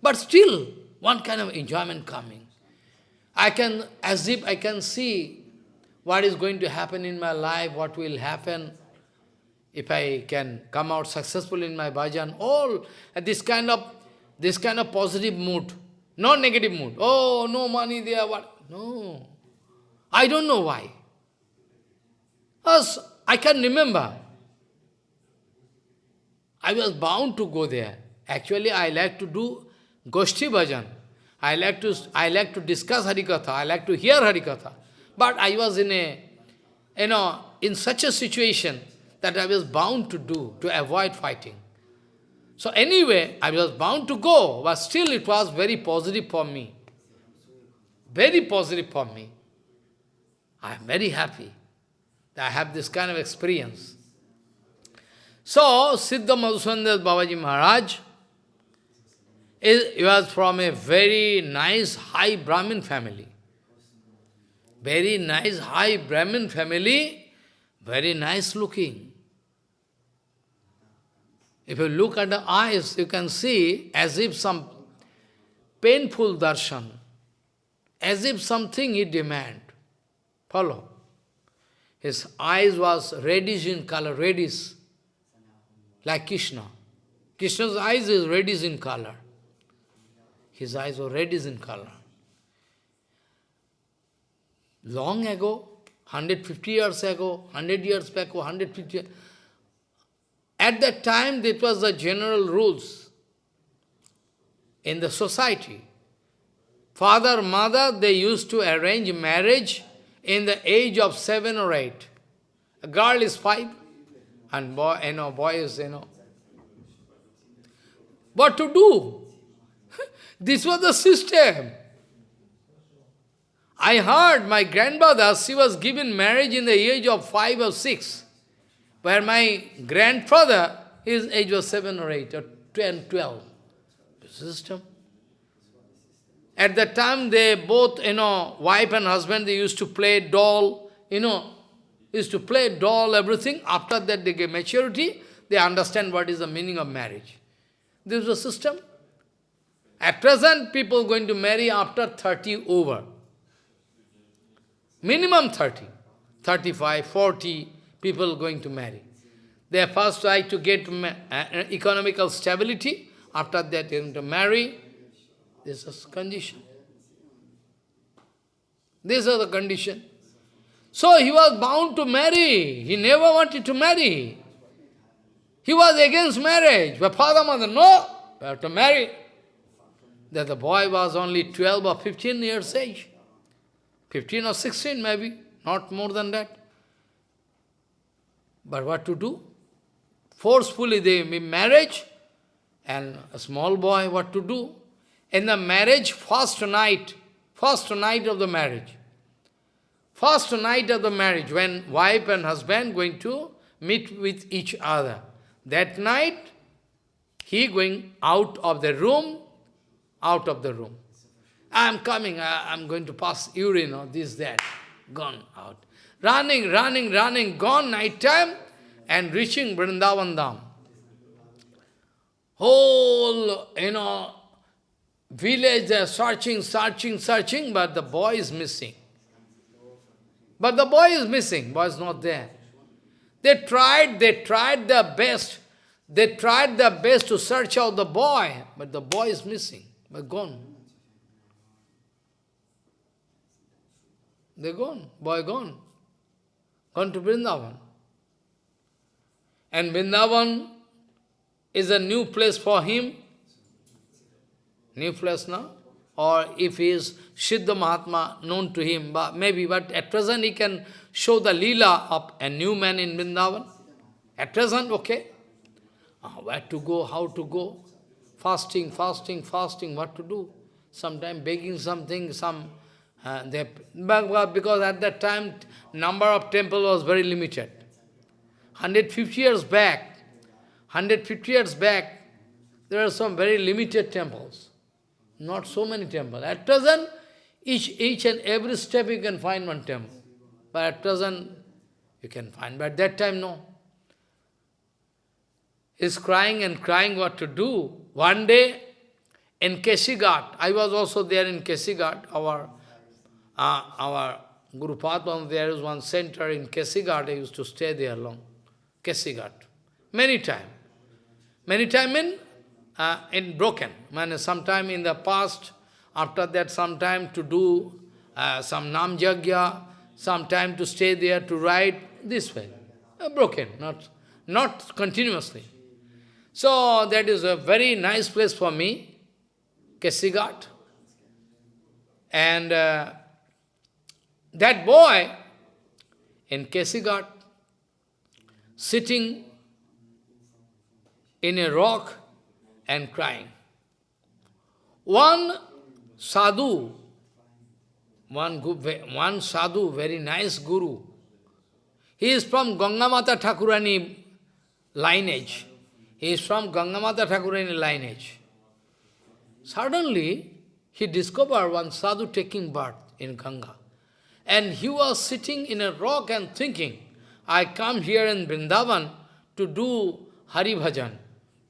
But still, one kind of enjoyment coming. I can, as if I can see what is going to happen in my life, what will happen if I can come out successful in my bhajan, all this kind of this kind of positive mood. Not negative mood. Oh, no money there, what? No. I don't know why. As I can remember. I was bound to go there. Actually, I like to do Goshti Bhajan. I like to I like to discuss Harikatha. I like to hear Harikatha. But I was in a, you know, in such a situation that I was bound to do, to avoid fighting. So anyway, I was bound to go, but still it was very positive for me. Very positive for me. I am very happy that I have this kind of experience. So, Siddha Madhusudan Das Babaji Maharaj, is, he was from a very nice, high Brahmin family. Very nice, high Brahmin family, very nice looking. If you look at the eyes, you can see as if some painful darshan, as if something he demand. Follow. His eyes was reddish in color, reddish, like Krishna. Krishna's eyes is reddish in color. His eyes were reddish in color. Long ago, 150 years ago, 100 years back, 150 years, at that time, that was the general rules in the society. father, mother, they used to arrange marriage in the age of seven or eight. A girl is five, and boy, you know, boy is, you know. What to do? this was the system. I heard my grandmother, she was given marriage in the age of five or six, where my grandfather, his age was seven or eight, or ten, twelve. System. At that time, they both, you know, wife and husband, they used to play doll, you know, used to play doll, everything. After that, they get maturity, they understand what is the meaning of marriage. This is the system. At present, people going to marry after 30 over. Minimum 30, 35, 40 people going to marry. They first try to get uh, economical stability, after that they to marry. This is condition. These are the condition. So he was bound to marry. He never wanted to marry. He was against marriage. But father, mother, no, you have to marry. That the boy was only 12 or 15 years age. 15 or 16 maybe, not more than that. But what to do? Forcefully they marriage, and a small boy, what to do? In the marriage, first night, first night of the marriage, first night of the marriage, when wife and husband going to meet with each other. That night, he going out of the room, out of the room. I'm coming, uh, I, am going to pass urine or this, that. Gone out. Running, running, running, gone night time and reaching Vrindavan Dham. Whole, you know, village, they're searching, searching, searching, but the boy is missing. But the boy is missing, boy is not there. They tried, they tried their best. They tried their best to search out the boy, but the boy is missing, but gone. They're gone, boy gone. Gone to Vrindavan. And Vrindavan is a new place for him. New place now. Or if he is Siddha Mahatma known to him, but maybe, but at present he can show the lila of a new man in Vrindavan. At present, okay. Uh, where to go, how to go. Fasting, fasting, fasting, what to do. Sometime begging something, some uh, because at that time, number of temple was very limited. 150 years back, 150 years back, there are some very limited temples. Not so many temples. At present, each, each and every step you can find one temple. But at present, you can find. But at that time, no. He's crying and crying what to do. One day, in Kesighat, I was also there in Kesighat, our uh, our Guru Padma, there is one center in Kesighat, I used to stay there long. Kesighat. Many time. Many time in, uh, in broken. Man, sometime in the past, after that sometime to do uh, some Nam Jagya, sometime to stay there to write this way. Uh, broken, not, not continuously. So that is a very nice place for me, Kesighat. And uh, that boy in Kesighat, sitting in a rock and crying. One sadhu, one, one sadhu, very nice guru, he is from Gangamata Thakurani lineage. He is from Gangamata Thakurani lineage. Suddenly, he discovered one sadhu taking birth in Ganga. And he was sitting in a rock and thinking, I come here in Vrindavan to do Hari Bhajan.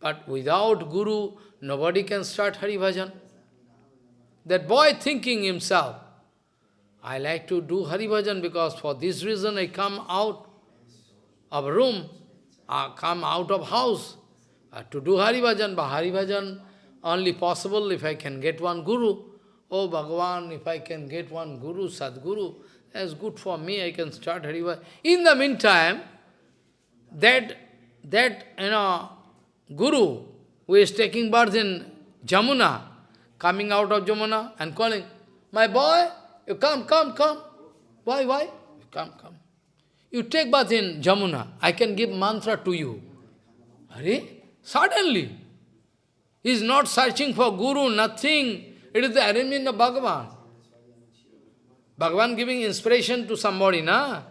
But without Guru, nobody can start Hari Bhajan. That boy thinking himself, I like to do Hari Bhajan because for this reason I come out of room, I come out of house to do Hari Bhajan. But Hari Bhajan only possible if I can get one Guru. Oh Bhagavan, if I can get one Guru, Sadguru, that's good for me, I can start Hariva. In the meantime, that, that, you know, Guru, who is taking birth in Jamuna, coming out of Jamuna and calling, my boy, you come, come, come. Why, why? Come, come. You take bath in Jamuna, I can give mantra to you. Are? Suddenly. He is not searching for guru, nothing. It is the arrangement of Bhagavan. Bhagavan giving inspiration to somebody, na?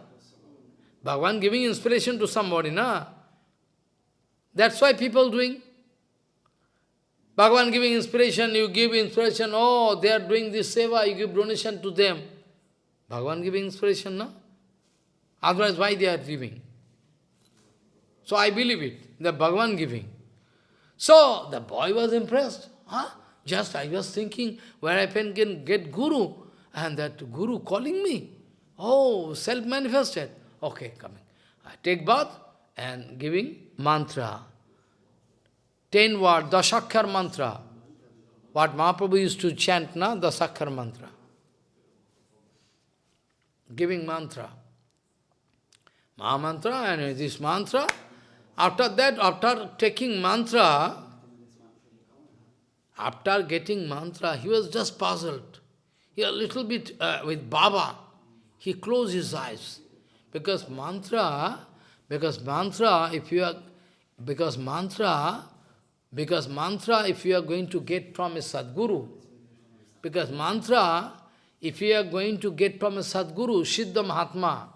Bhagavan giving inspiration to somebody, na? That's why people doing. Bhagavan giving inspiration, you give inspiration, oh, they are doing this seva, you give donation to them. Bhagavan giving inspiration, no? Otherwise, why they are giving? So I believe it, the Bhagavan giving. So the boy was impressed. Huh? Just I was thinking where I can get Guru, and that Guru calling me. Oh, self-manifested. Okay, coming. I take bath and giving mantra. Ten word, Dashakhar mantra. What Mahaprabhu used to chant, na? Dasakhar mantra. Giving mantra. Maha mantra and this mantra. After that, after taking mantra, after getting mantra, he was just puzzled. He a little bit uh, with Baba. He closed his eyes. Because mantra, because mantra, if you are, because mantra, because mantra, if you are going to get from a Sadguru, because mantra, if you are going to get from a Sadguru, Siddha Mahatma,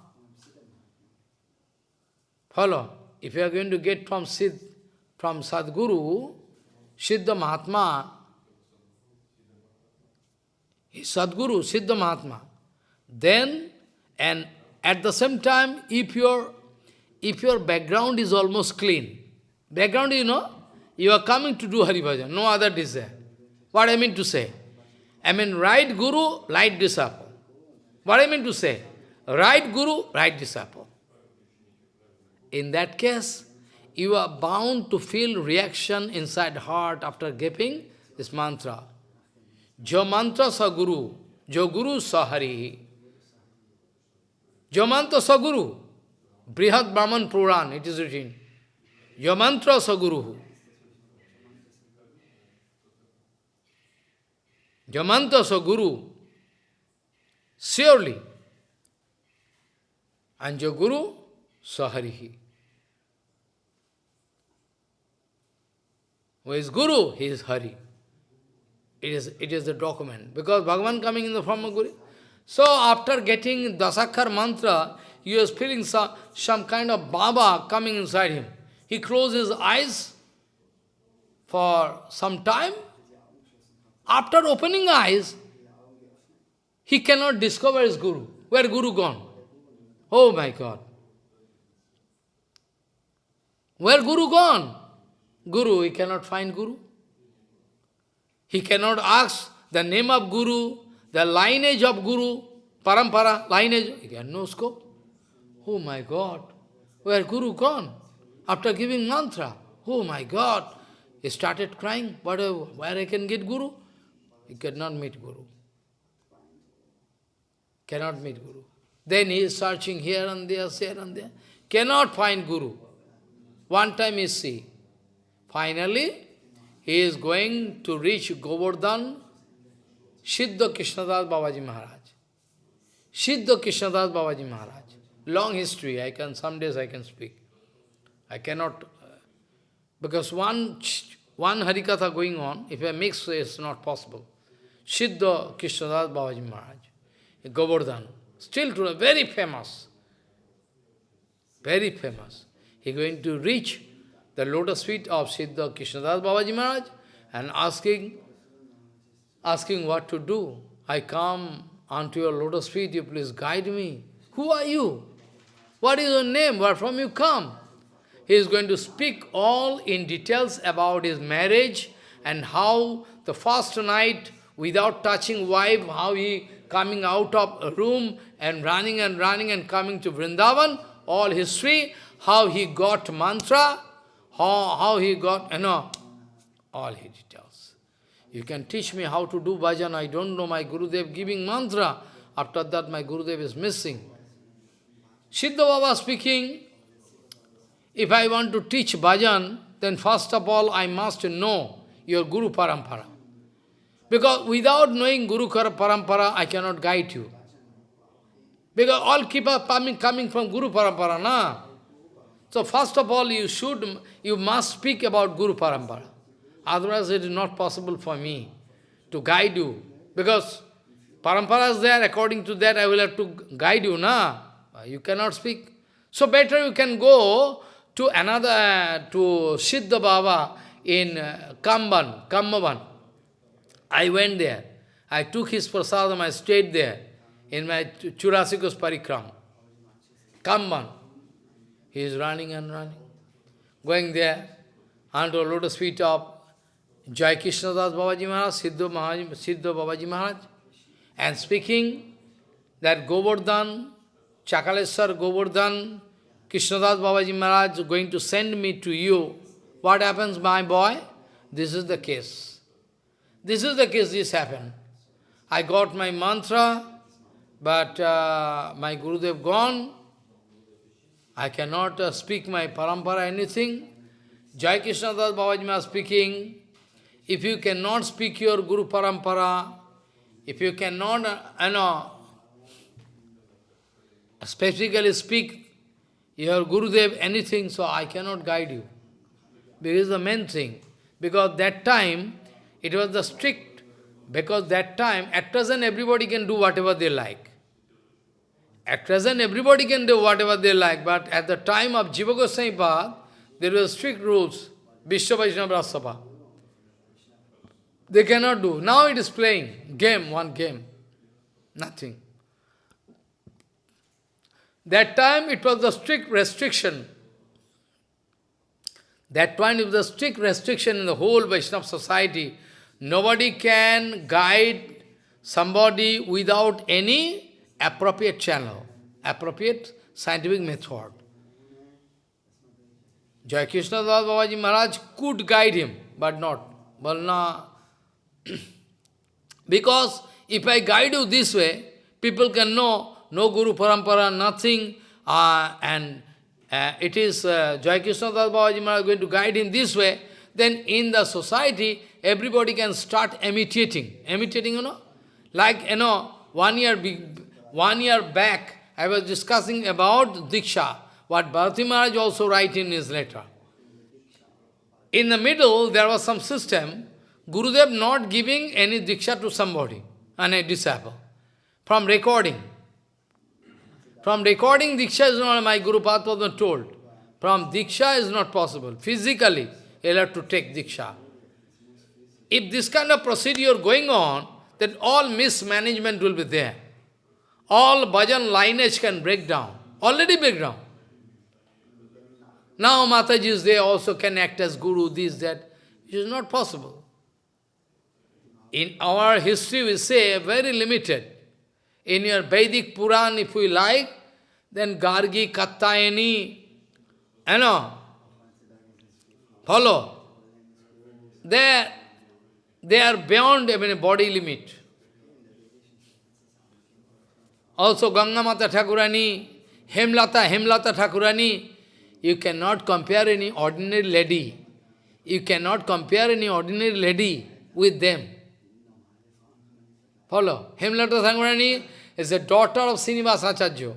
follow, if you are going to get from Siddh, from Sadguru, Siddha Mahatma, Sadguru, Siddha Mahatma, then, and at the same time, if your, if your background is almost clean, background, you know, you are coming to do Hari Bhajan, no other desire. What I mean to say? I mean, right Guru, right disciple. What I mean to say? Right Guru, right disciple. In that case, you are bound to feel reaction inside heart after giving this mantra. Jo mantra sa guru, jo guru sa hari. Jo mantra sa guru. Brihad Brahman Puran, it is written. Jo mantra sa guru. Jo mantra sa guru. Surely. And jo guru sa. Who is guru? He is Hari. It is, it is the document. Because Bhagavan coming in the form of Guru. So after getting Dasakhar mantra, he was feeling some, some kind of Baba coming inside him. He closed his eyes for some time. After opening eyes, he cannot discover his Guru. Where Guru gone? Oh my God. Where Guru gone? Guru, he cannot find Guru. He cannot ask the name of Guru, the lineage of Guru, parampara, lineage. He has no scope. Oh my God, where Guru gone? After giving mantra, oh my God, he started crying, what, where I can get Guru? He cannot meet Guru. Cannot meet Guru. Then he is searching here and there, here and there. Cannot find Guru. One time he see. Finally, he is going to reach Govardhan, Siddha Krishnadas Babaji Maharaj. Siddha Krishnadas Babaji Maharaj. Long history, I can, some days I can speak. I cannot, uh, because one, one Harikatha going on, if I mix, it's not possible. Siddha Krishnadas Babaji Maharaj, Govardhan, still today, very famous. Very famous. He going to reach the lotus feet of Siddha Krishnadas Babaji Maharaj and asking, asking what to do. I come onto your lotus feet, you please guide me. Who are you? What is your name? Where from you come? He is going to speak all in details about his marriage and how the first night without touching wife, how he coming out of a room and running and running and coming to Vrindavan, all history, how he got mantra, how, how he got, you know, all he details. You can teach me how to do bhajan, I don't know my Gurudev giving mantra. After that my Gurudev is missing. Siddha Baba speaking, if I want to teach bhajan, then first of all I must know your Guru Parampara. Because without knowing Guru Parampara, I cannot guide you. Because all keep up coming, coming from Guru Parampara, na? So first of all, you should, you must speak about Guru Parampara. Otherwise, it is not possible for me to guide you. Because Parampara is there, according to that, I will have to guide you, na? You cannot speak. So better you can go to another, to Siddha Baba in uh, Kamban, Kammavan. I went there. I took his prasadam, I stayed there in my Chaurasi Kos Parikram. Kamban. He is running and running. Going there, unto lotus feet of Jai Krishna Das Babaji Maharaj, Siddha, Maharaj, Siddha Babaji Maharaj, and speaking that Govardhan, Chakaleswar Govardhan, Krishnadas Babaji Maharaj is going to send me to you. What happens, my boy? This is the case. This is the case, this happened. I got my mantra, but uh, my Gurudev gone. I cannot uh, speak my parampara, anything. Jai Krishna Das Babaji Maharaj speaking, if you cannot speak your Guru Parampara, if you cannot, uh, you know, specifically speak your Gurudev anything, so I cannot guide you. Because the main thing. Because that time, it was the strict, because that time, at present everybody can do whatever they like. At present everybody can do whatever they like, but at the time of Jiva Goswami Pad, there were strict rules, Vishwa Vaishnava Raj Sabha. They cannot do. Now it is playing, game, one game. Nothing. That time it was the strict restriction. That time it was the strict restriction in the whole Vaishnava society. Nobody can guide somebody without any appropriate channel, appropriate scientific method. Jai Krishna Das Babaji Maharaj could guide him, but not. Balna. because if I guide you this way, people can know no Guru Parampara, nothing, uh, and uh, it is uh, Jai Krishna Das Babaji Maharaj going to guide him this way, then in the society, everybody can start imitating. Imitating, you know? Like, you know, one year, one year back, I was discussing about Diksha, what Bharati Maharaj also write in his letter. In the middle, there was some system, Gurudev not giving any Diksha to somebody, and a disciple, from recording. From recording Diksha is not, my Guru Padma told. From Diksha is not possible. Physically, you'll have to take Diksha. If this kind of procedure going on, then all mismanagement will be there. All bhajan lineage can break down. Already break down. Now Matajis, they also can act as guru, this, that. It is not possible. In our history, we say very limited. In your Vedic Puran, if we like, then Gargi, Katyayani, you know, follow. They, they are beyond even body limit. Also Gangamata Thakurani, Hemlata, Hemlata Thakurani, you cannot compare any ordinary lady. You cannot compare any ordinary lady with them. Follow. Hemlata Thakurani is the daughter of Srinivas Acharya.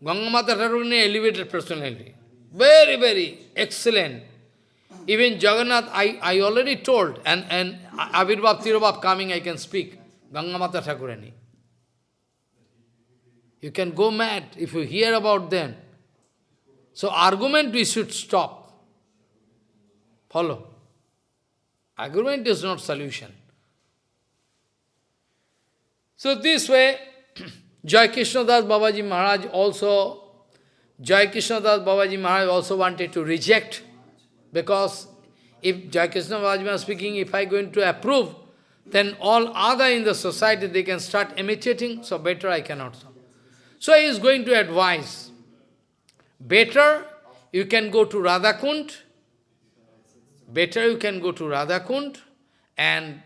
Gangamata Thakurani elevated personality. Very, very excellent. Even Jagannath, I, I already told, and, and Avirbhav Tirobhav coming, I can speak. Gangamata Thakurani. You can go mad if you hear about them. So argument we should stop. Follow. Argument is not solution. So this way, Jai Krishna Das Babaji Maharaj also, Jai Krishna Das Babaji Maharaj also wanted to reject, because if Jai Krishna Babaji Maharaj speaking, if I going to approve, then all other in the society, they can start imitating, so better I cannot. So he is going to advise, better you can go to Radhakund, better you can go to Radhakund and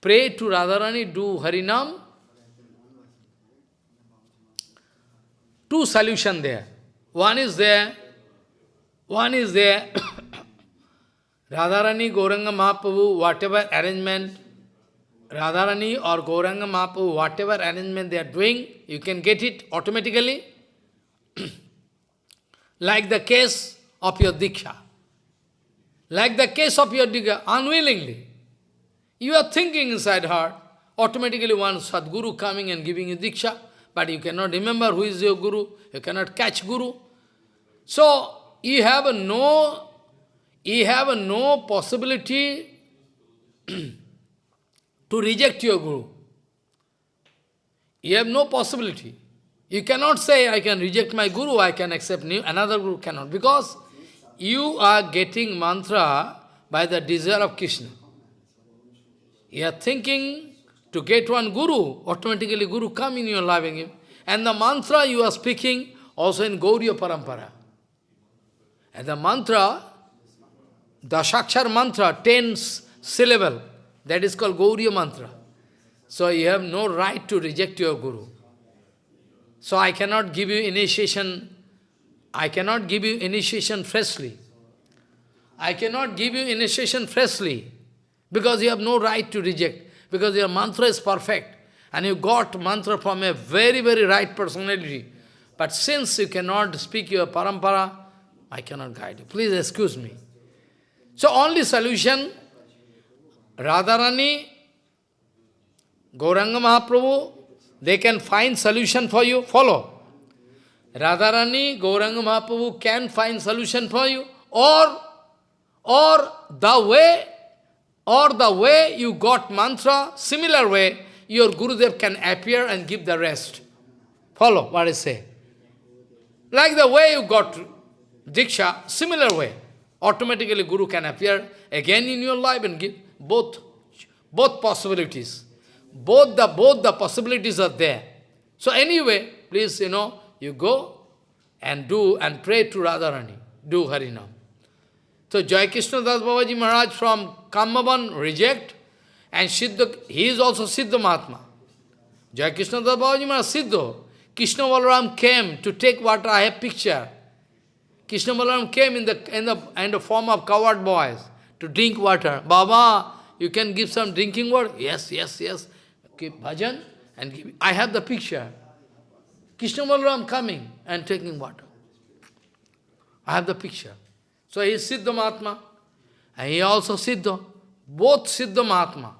pray to Radharani, do Harinam, two solutions there. One is there, one is there, Radharani, Gauranga Mahaprabhu, whatever arrangement Radharani or Gauranga Mahaprabhu, whatever arrangement they are doing, you can get it automatically. like the case of your Diksha. Like the case of your Diksha, unwillingly. You are thinking inside heart, automatically one Sadguru coming and giving you Diksha, but you cannot remember who is your Guru, you cannot catch Guru. So, you have no, you have no possibility to reject your Guru. You have no possibility. You cannot say, I can reject my Guru, I can accept new, another Guru cannot. Because you are getting mantra by the desire of Krishna. You are thinking to get one Guru, automatically Guru come in your life. And the mantra you are speaking also in Gauriya Parampara. And the mantra, the Shakshar mantra, ten syllable, that is called Gauriya mantra. So you have no right to reject your Guru. So I cannot give you initiation, I cannot give you initiation freshly. I cannot give you initiation freshly, because you have no right to reject, because your mantra is perfect, and you got mantra from a very, very right personality. But since you cannot speak your parampara, I cannot guide you. Please excuse me. So only solution, Radharani, Gauranga Mahaprabhu, they can find solution for you, follow. Radharani, Gauranga Mahaprabhu can find solution for you, or, or the way, or the way you got mantra, similar way, your Gurudev can appear and give the rest. Follow what I say. Like the way you got Diksha, similar way. Automatically Guru can appear again in your life and give both, both possibilities. Both the, both the possibilities are there. So anyway, please, you know, you go and do and pray to Radharani. Do Harinam. So Jai Krishna Das Babaji Maharaj from Kamaban reject and Siddha, he is also Siddha Mahatma. Jai Krishna Das Babaji Maharaj Siddha. Krishna Balaram came to take water, I have picture. Krishna Balaram came in the, in the, in the form of coward boys to drink water. Baba, you can give some drinking water? Yes, yes, yes keep bhajan and give. I have the picture. Krishna Balaram coming and taking water. I have the picture. So he is Siddha Mahatma. And he also Siddha. Both Siddha Mahatma.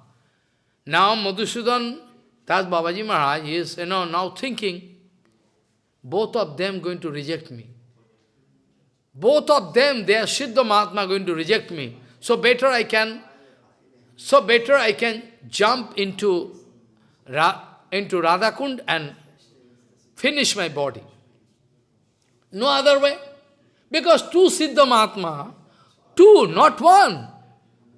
Now Madhusudan Das Babaji Maharaj is you know, now thinking, both of them going to reject me. Both of them, they are Siddha Mahatma going to reject me. So better I can, so better I can jump into Ra into Radhakund and finish my body. No other way. Because two Siddha Mahatma, two, not one,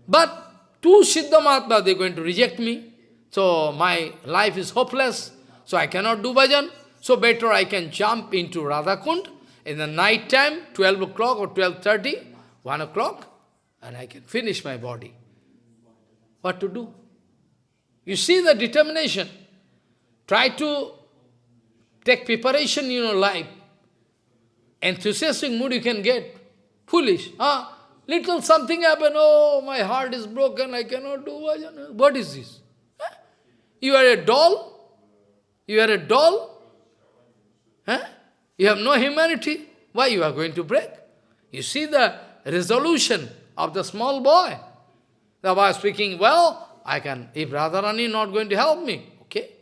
but two Siddha Mahatma, they are going to reject me. So my life is hopeless, so I cannot do bhajan. So better I can jump into Radhakund in the night time, 12 o'clock or 12.30, 1 o'clock, and I can finish my body. What to do? You see the determination. Try to take preparation in your life. Enthusiastic mood you can get. Foolish. Huh? Little something happen, oh, my heart is broken, I cannot do What is this? Huh? You are a doll? You are a doll? Huh? You have no humanity. Why you are going to break? You see the resolution of the small boy. The boy speaking, well, I can, if Radharani not going to help me, okay.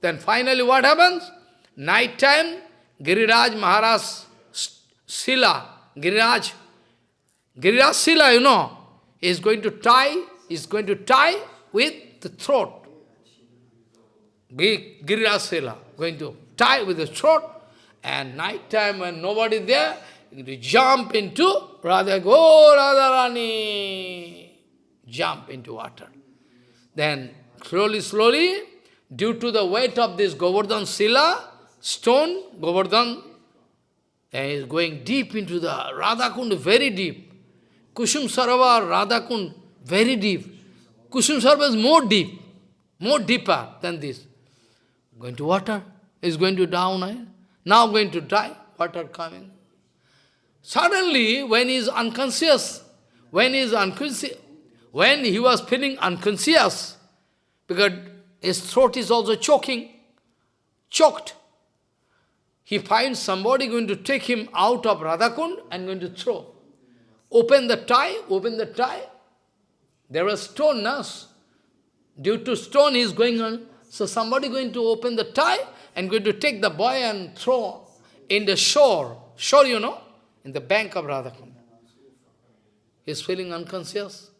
Then finally what happens? Night time, Giriraj Maharaj Sila, Giriraj, Giriraj Sila, you know, is going to tie, is going to tie with the throat. Giriraj Sila, going to tie with the throat, and night time when nobody is there, to jump into Radha, go Radharani, jump into water. Then slowly, slowly, due to the weight of this Govardhan Sila, stone, Govardhan, and is going deep into the Radhakund, very deep. Kusum Sarovar, Radhakund, very deep. Kusum Sarovar is more deep, more deeper than this. Going to water, is going to down, eh? now going to die, water coming. Suddenly, when he is unconscious, when he is unconscious, when he was feeling unconscious, because his throat is also choking, choked. He finds somebody going to take him out of Radhakund and going to throw. Open the tie, open the tie. There was stone, no? Due to stone is going on. So somebody going to open the tie and going to take the boy and throw in the shore. Shore, you know, in the bank of Radhakund. He is feeling unconscious.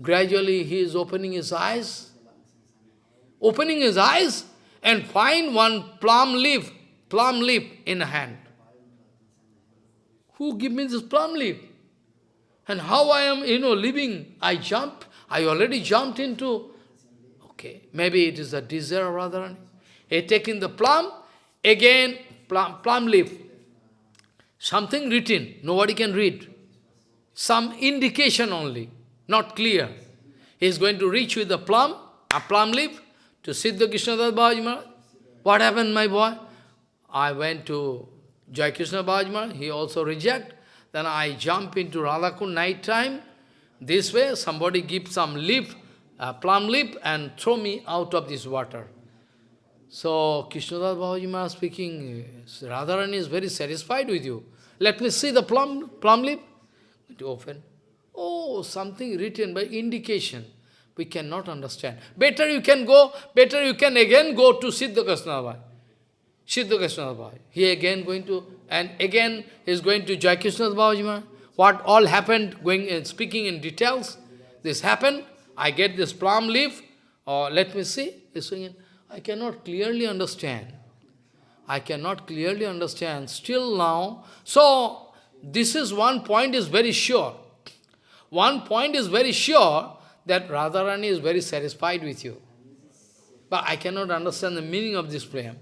Gradually he is opening his eyes. Opening his eyes and find one plum leaf, plum leaf in hand. Who give me this plum leaf? And how I am, you know, living, I jump, I already jumped into, okay, maybe it is a desire rather. He taking the plum, again plum, plum leaf. Something written, nobody can read. Some indication only, not clear. He is going to reach with the plum, a plum leaf, to Siddha Krishnadas Bhajma. What happened, my boy? I went to Jai Krishna Bhajma, he also reject. Then I jump into Radhakund night time. This way, somebody give some leaf, a plum leaf, and throw me out of this water. So, Krishnadas Bhajma speaking, Radharani is very satisfied with you. Let me see the plum, plum leaf. To open. Oh, something written by indication. We cannot understand. Better you can go, better you can again go to Siddha Krishna Siddha Krishna He again going to, and again is going to Jai Krishna Bhavajima. What all happened, going and speaking in details. This happened, I get this plum leaf, or let me see, I cannot clearly understand. I cannot clearly understand. Still now, so this is one point is very sure. One point is very sure that Radharani is very satisfied with you. But I cannot understand the meaning of this poem.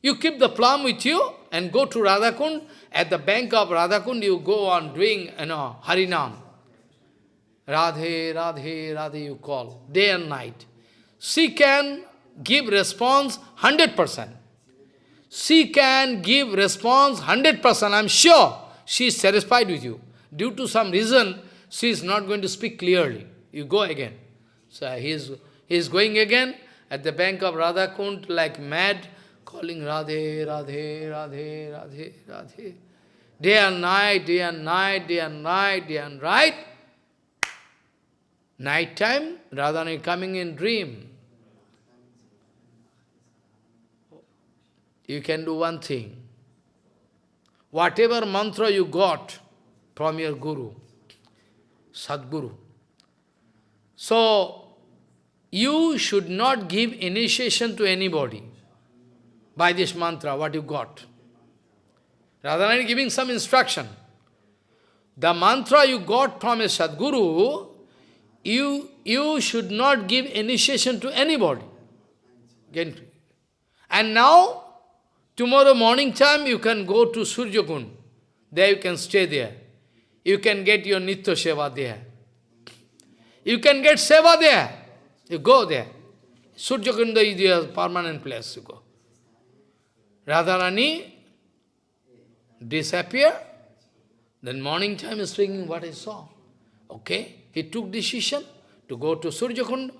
You keep the plum with you and go to Radhakund. At the bank of Radhakund, you go on doing, you know, Harinam. Radhe, Radhe, Radhe you call, day and night. She can give response 100%. She can give response 100%, I'm sure she is satisfied with you. Due to some reason, she is not going to speak clearly. You go again. So he is, he is going again at the bank of Radhakund like mad, calling Radhe, Radhe, Radhe, Radhe, Radhe. Day and night, day and night, day and night, day and night. Night time, Radha Radharani coming in dream. You can do one thing. Whatever mantra you got from your Guru, Sadguru, so you should not give initiation to anybody by this mantra, what you got. Rather than giving some instruction. The mantra you got from a Sadguru, you, you should not give initiation to anybody. And now, tomorrow morning time, you can go to Surjakund. There you can stay there. You can get your Nitya Seva there. You can get Seva there. You go there. Surjakunda is your permanent place to go. Radharani disappear, then morning time is speaking what I saw. Okay, he took decision to go to Surjakund,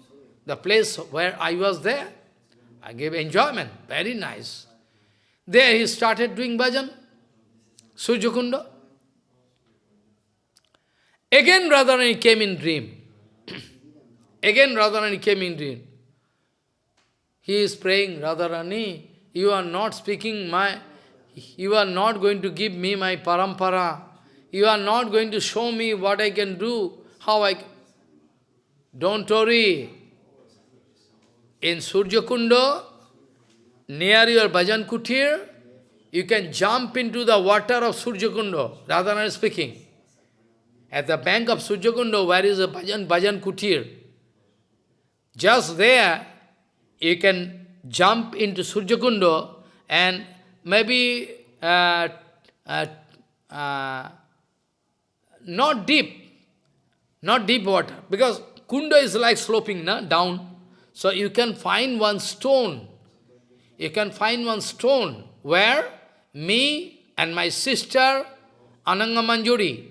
the place where I was there. I gave enjoyment, very nice. There he started doing bhajan, Surjakunda. Again Radharani came in dream. Again Radharani came in dream. He is praying, Radharani, you are not speaking my, you are not going to give me my parampara. You are not going to show me what I can do, how I Don't worry. In Surjakunda, near your bhajan kutir, you can jump into the water of Surjakunda. Radhana is speaking. At the bank of Surjakunda, where is a bhajan, bhajan kutir? Just there, you can jump into Surjakundo and maybe uh, uh, uh, not deep, not deep water, because Kunda is like sloping na, down. So you can find one stone, you can find one stone where me and my sister Ananga Manjari,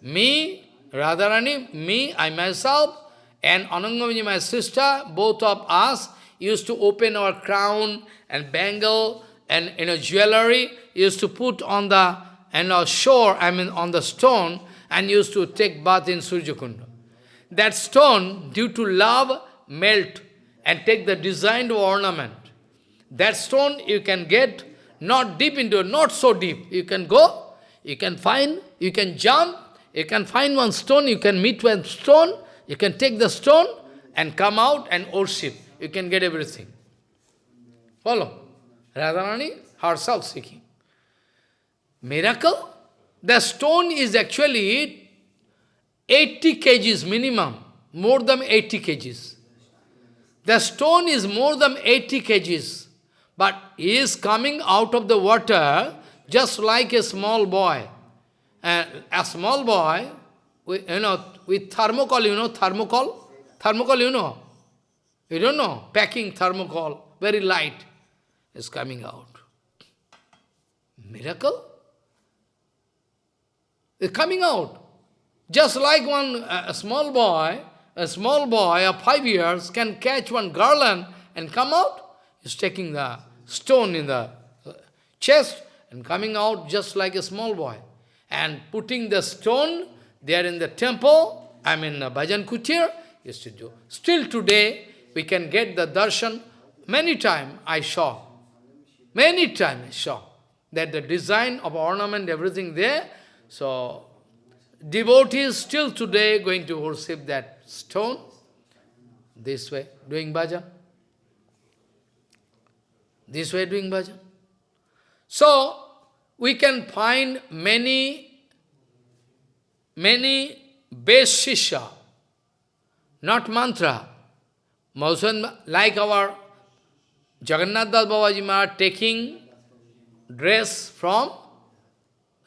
me, Radharani, me, I myself, and Anangamiji, my sister, both of us used to open our crown and bangle and you know, jewelry, used to put on the and our shore, I mean on the stone, and used to take bath in Surjakunda. That stone, due to love, melt and take the designed ornament. That stone you can get not deep into, not so deep. You can go, you can find, you can jump, you can find one stone, you can meet one stone, you can take the stone and come out and worship. You can get everything. Follow? Radharani herself seeking. Miracle? The stone is actually 80 kgs minimum, more than 80 kgs. The stone is more than 80 kgs, but he is coming out of the water just like a small boy. And a small boy, with, you know, with thermocol, you know, thermocol? Thermocol, you know? You don't know? Packing thermocol, very light, is coming out. Miracle? It's coming out. Just like one a small boy, a small boy of five years can catch one garland and come out. He's taking the stone in the chest and coming out just like a small boy. And putting the stone there in the temple, I mean uh, Bhajan Kutir, used to do. Still today, we can get the darshan. Many times I saw, many times I saw that the design of ornament, everything there, so, devotees still today going to worship that stone, this way, doing bhajan. This way doing bhajan. So, we can find many, many base shisha, not mantra. like our Jagannath Das Babaji Maharaj taking dress from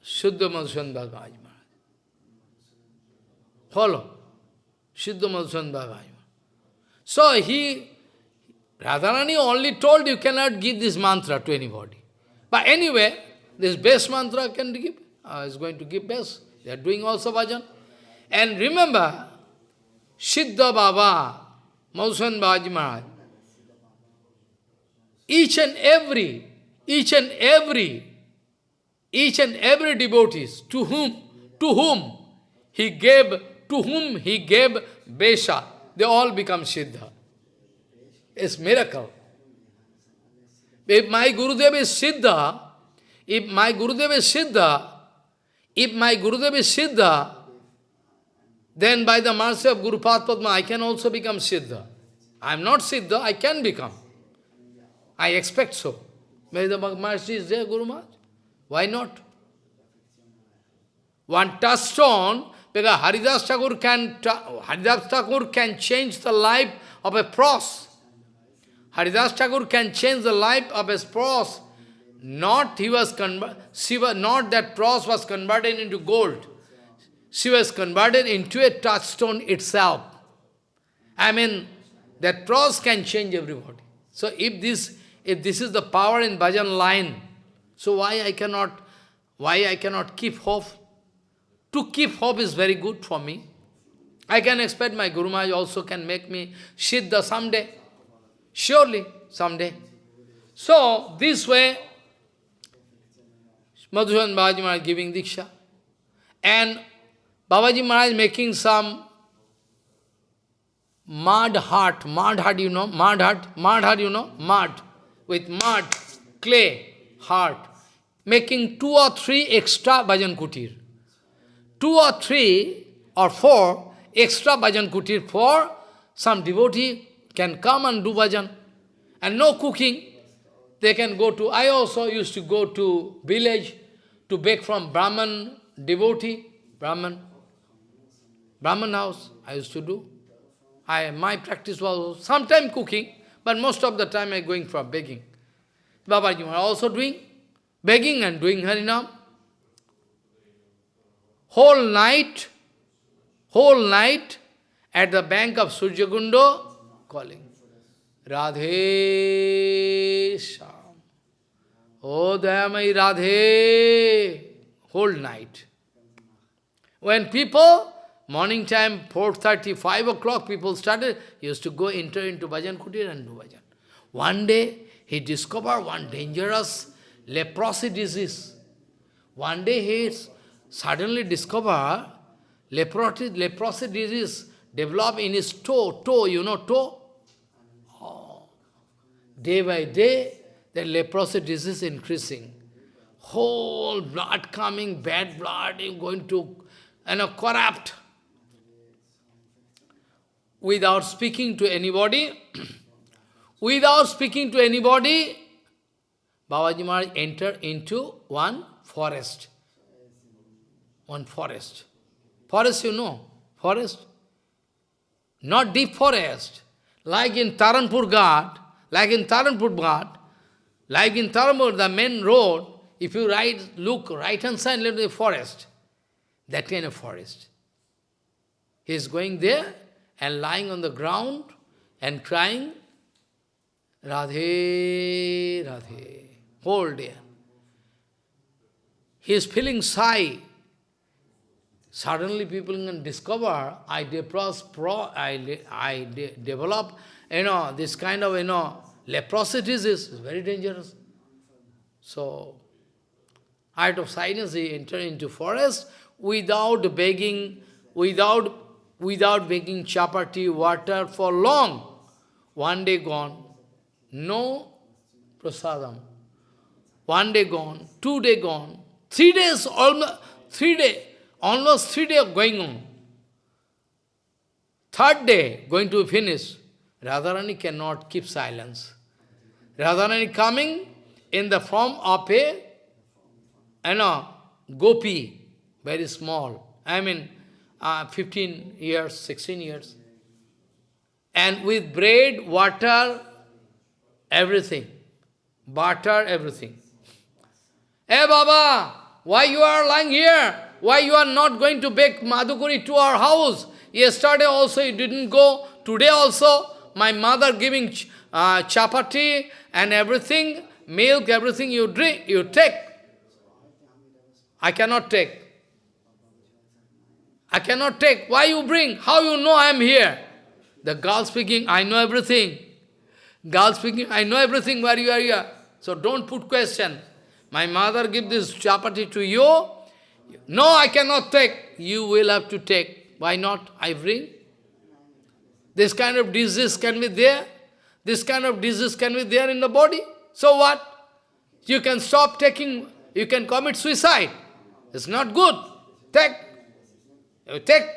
Shuddha Madhusan Bhagavad Maharaj. Follow. Shuddha Madhusan Bhagavad So he, Radharani only told you cannot give this mantra to anybody. But anyway, this best mantra can give, uh, is going to give best. They are doing also bhajan. And remember, Siddha Baba, Madhusan Bhagavad Maharaj, each and every, each and every each and every devotees to whom, to whom he gave, to whom he gave Besha, they all become Siddha. It's miracle. If my Gurudev is Siddha, if my Gurudev is Siddha, if my Gurudev is Siddha, then by the mercy of Guru Padma, I can also become Siddha. I am not Siddha, I can become. I expect so. May the mercy is there, Guru Maharaj. Why not? One touchstone, because Haridas Thakur can, Thakur can change the life of a pros. Haridas Thakur can change the life of a pros. Not he was Shiva, not that pros was converted into gold. She was converted into a touchstone itself. I mean, that pros can change everybody. So if this, if this is the power in bhajan line, so why I cannot, why I cannot keep hope? To keep hope is very good for me. I can expect my Guru Maharaj also can make me Siddha someday. Surely, someday. So, this way, Madhusan Babaji Maharaj giving Diksha. And Babaji Maharaj making some mud heart. Mud heart, you know? Mud heart? Mud heart, you know? Mud. With mud, clay heart, making two or three extra bhajan kutir. Two or three or four extra bhajan kutir for some devotee can come and do bhajan. And no cooking. They can go to, I also used to go to village to beg from Brahman devotee, Brahman, Brahman house, I used to do. I, my practice was sometime cooking, but most of the time I going for begging. Babaji was also doing, begging and doing Harinam. Whole night, whole night, at the bank of Surjagundo, calling, Radhe Sham. Oh, Dayamai Radhe, whole night. When people, morning time, 4.30, 5 o'clock, people started, used to go enter into Bhajan Kutir and do Bhajan. One day, he discovered one dangerous leprosy disease. One day, he suddenly discovered leprosy, leprosy disease developed in his toe, toe, you know, toe? Day by day, the leprosy disease increasing. Whole blood coming, bad blood, going to, you know, corrupt. Without speaking to anybody, without speaking to anybody, Babaji Maharaj entered into one forest. One forest. Forest, you know, forest. Not deep forest. Like in Taranpur Ghat, like in Taranpur Ghat, like in Taranpur, the main road, if you right, look right hand side, look the forest. That kind of forest. He is going there and lying on the ground and crying, Radhe, Radhe, whole day. He is feeling sigh. Suddenly people can discover, I, depress, pro, I, I de develop, you know, this kind of, you know, leprosy is very dangerous. So, out of silence he entered into forest without begging, without, without begging chapati, water for long. One day gone, no prasadam. One day gone, two day gone, three days, almost three day, almost three days going on. Third day going to finish. Radharani cannot keep silence. Radharani coming in the form of a, you know, gopi, very small. I mean, uh, 15 years, 16 years. And with bread, water, everything. Butter, everything. Hey Baba, why you are lying here? Why you are not going to bake Madhukuri to our house? Yesterday also you didn't go. Today also, my mother giving uh, chapati and everything, milk, everything you drink, you take. I cannot take. I cannot take. Why you bring? How you know I am here? The girl speaking, I know everything. Girl speaking, I know everything where you are here. So don't put question. My mother give this chapati to you. No, I cannot take. You will have to take. Why not? I bring. This kind of disease can be there. This kind of disease can be there in the body. So what? You can stop taking, you can commit suicide. It's not good. Take. You take.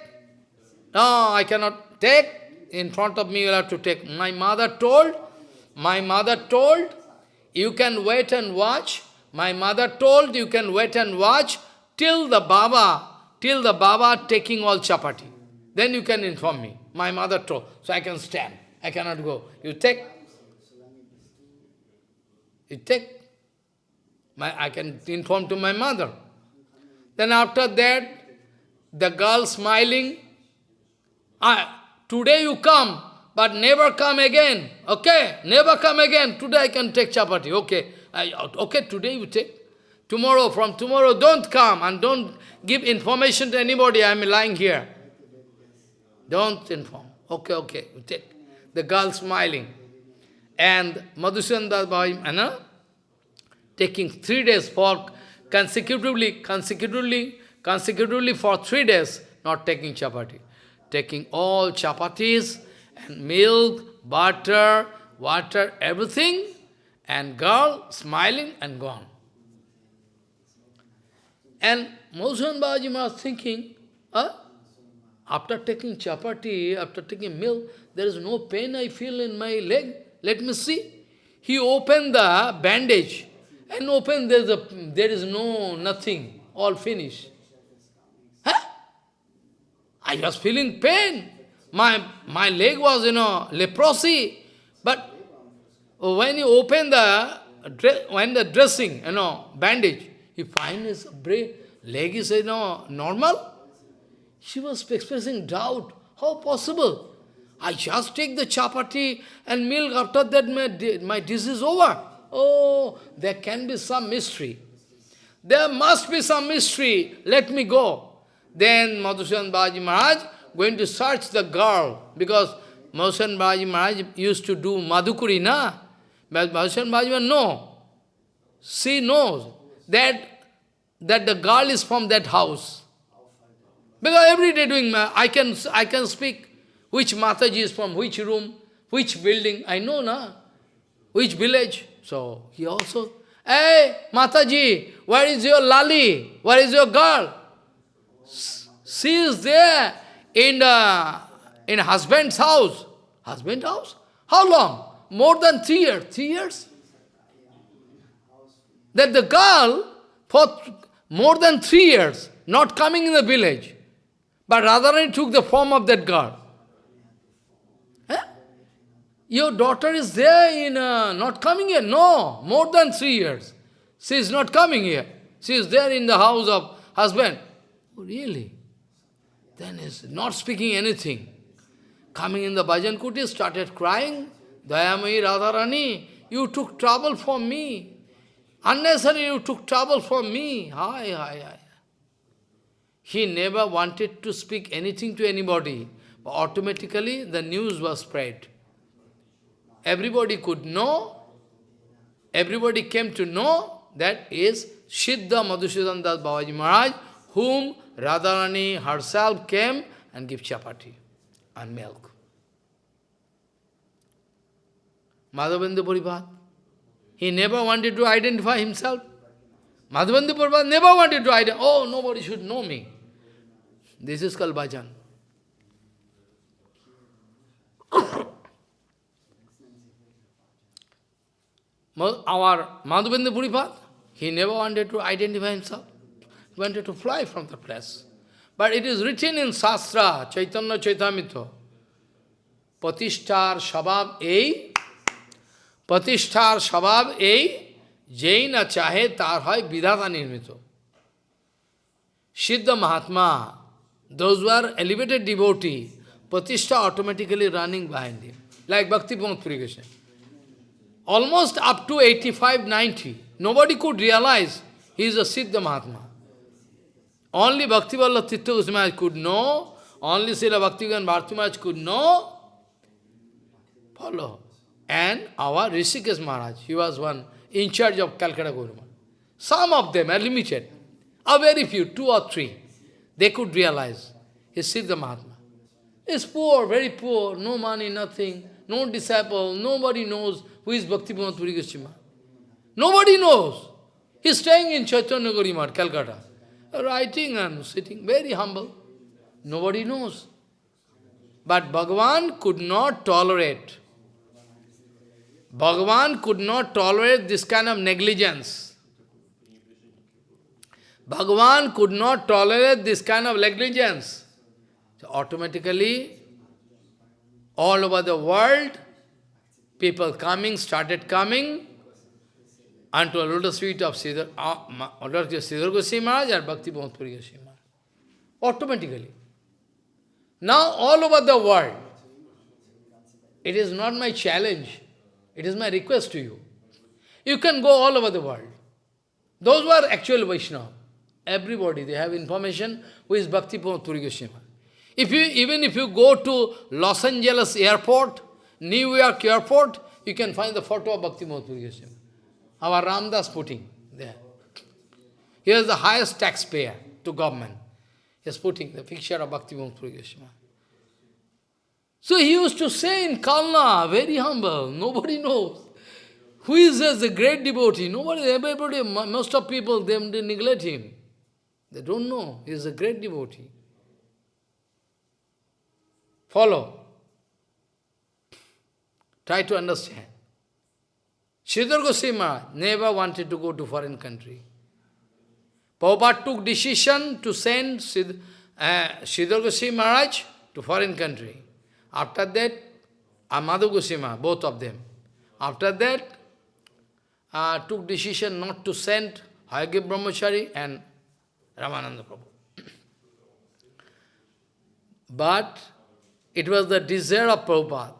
No, I cannot take. In front of me, you have to take. My mother told, my mother told, you can wait and watch. My mother told, you can wait and watch till the Baba, till the Baba taking all chapati. Then you can inform me. My mother told, so I can stand. I cannot go. You take. You take. My, I can inform to my mother. Then after that, the girl smiling, ah, today you come, but never come again. Okay, never come again. Today I can take chapati. Okay, I, okay, today you take. Tomorrow, from tomorrow, don't come and don't give information to anybody. I am lying here. Don't inform. Okay, okay, you take the girl smiling. And Madhusudana Bhai, you know, taking three days for consecutively, consecutively, consecutively for three days, not taking chapati. Taking all chapatis and milk, butter, water, everything, and girl smiling and gone. And Madhusudan Babaji was thinking, huh? After taking chapati, after taking milk, there is no pain I feel in my leg. Let me see. He opened the bandage and opened, there is, a, there is no, nothing, all finished. Huh? I was feeling pain. My, my leg was, you know, leprosy. But when you open the, when the dressing, you know, bandage, you find his leg is, you know, normal. She was expressing doubt. How possible? I just take the chapati and milk, after that my, my disease is over. Oh, there can be some mystery. There must be some mystery. Let me go. Then Madhusudan Baji Maharaj going to search the girl, because Madhusudan Baji Maharaj used to do Madhukuri, na? But Madhusudan Baji Maharaj, no. She knows that, that the girl is from that house. Because every day doing, I can, I can speak which Mataji is from which room, which building, I know, na? Which village. So he also, hey, Mataji, where is your lali? Where is your girl? She is there in the in husband's house. Husband house? How long? More than three years. Three years? That the girl, for more than three years, not coming in the village, but Radharani took the form of that girl. Your daughter is there in, uh, not coming here? No, more than three years. She is not coming here. She is there in the house of husband. Oh, really? Then is not speaking anything. Coming in the bhajan kuti, started crying. Dayamai Radharani, you took trouble for me. Unnecessarily you took trouble for me. Hi, hi, hi. He never wanted to speak anything to anybody. But automatically the news was spread. Everybody could know, everybody came to know that is Siddha Madhusudan Das Babaji Maharaj, whom Radharani herself came and give chapati and milk. Madhavendra Puripad. He never wanted to identify himself. Madhavendra Puripad never wanted to identify, oh, nobody should know me. This is called bhajan. our Madhavendra Puripad, he never wanted to identify himself. He wanted to fly from the place. But it is written in Sastra, Chaitanya Charitamrita, Patishtar Shabab A, Patishtar Shabab A, Jaina Chahe Tarhai Vidhata Nirmito. Siddha Mahatma, those who are elevated devotee, Patishta automatically running behind him, like Bhakti Pong Purigashan. Almost up to 85, 90, nobody could realize he is a Siddha Mahatma. Only Bhakti Vallabh Tirtha Goswami could know, only Srila Bhaktivan Bharti Maharaj could know, follow. And our Rishikesh Maharaj, he was one in charge of Calcutta Guru Some of them are limited, a very few, two or three, they could realize he is Siddha Mahatma. He is poor, very poor, no money, nothing, no disciple, nobody knows who is Bhakti Puri Goswami. Nobody knows. He is staying in Chaitanya Gauri Calcutta writing and sitting, very humble. Nobody knows. But Bhagavan could not tolerate. Bhagavan could not tolerate this kind of negligence. Bhagavan could not tolerate this kind of negligence. So automatically, all over the world, people coming, started coming, unto a lotus feet of Siddhar, uh, Siddhar Goswami Maharaj or Bhakti Puri Goswami Maharaj. Automatically. Now all over the world, it is not my challenge, it is my request to you. You can go all over the world. Those who are actual Vaishnava, everybody, they have information who is Bhakti Puri Goswami if you, Even if you go to Los Angeles airport, New York airport, you can find the photo of Bhakti Puri Goswami. Our Ramdas putting there. He is the highest taxpayer to government. He is putting the picture of Bhakti Puri Goswami. So he used to say in Kalna, very humble, nobody knows. Who is as a great devotee? Nobody, everybody, most of people, they, they neglect him. They don't know. He is a great devotee. Follow. Try to understand. Sridhar Goswami never wanted to go to foreign country. Prabhupada took decision to send Sid, uh, Sridhar Goswami Maharaj to foreign country. After that, Amadu Goswami, both of them. After that, uh, took decision not to send Hayagriva Brahmachari and Ramananda Prabhu. But it was the desire of Prabhupada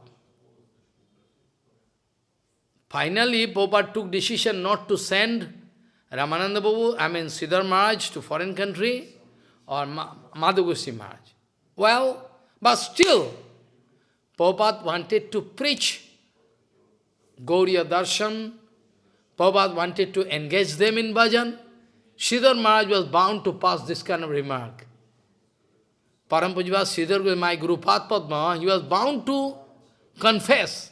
Finally, Prabhupada took decision not to send Ramananda Babu, I mean Siddhar Maharaj to foreign country. or Ma Madhugusi Maharaj. Well, but still, Prabhupada wanted to preach Gauriya Darshan. Prabhupada wanted to engage them in bhajan. Sridhar Maharaj was bound to pass this kind of remark. Parampujya Sridhar, my Guru Padma, he was bound to confess.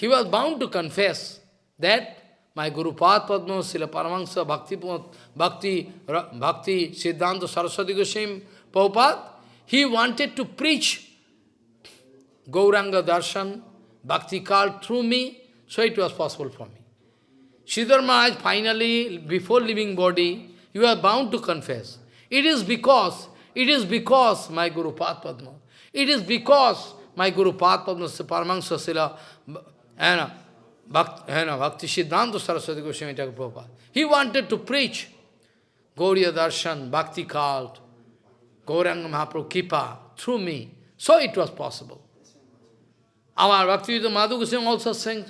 He was bound to confess that my Guru Padma, Srila Paramahansa, Bhakti, Bhakti, Bhakti, Siddhanta Saraswati Goswami, Prabhupada, he wanted to preach Gauranga Darshan, Bhakti Kal through me, so it was possible for me. Sridhar Maharaj finally, before leaving body, you are bound to confess. It is because, it is because my Guru Padma, it is because my Guru Padma, Paramahansa Sila, and Bhakti, Bhakti Siddhanta Saraswati Goswami Thakur Prabhupada. He wanted to preach Gauriya Darshan, Bhakti Kalt, Gauranga Mahaprabhu Kipa through me. So it was possible. Our Bhaktivedanta Madhu Goswami also sang.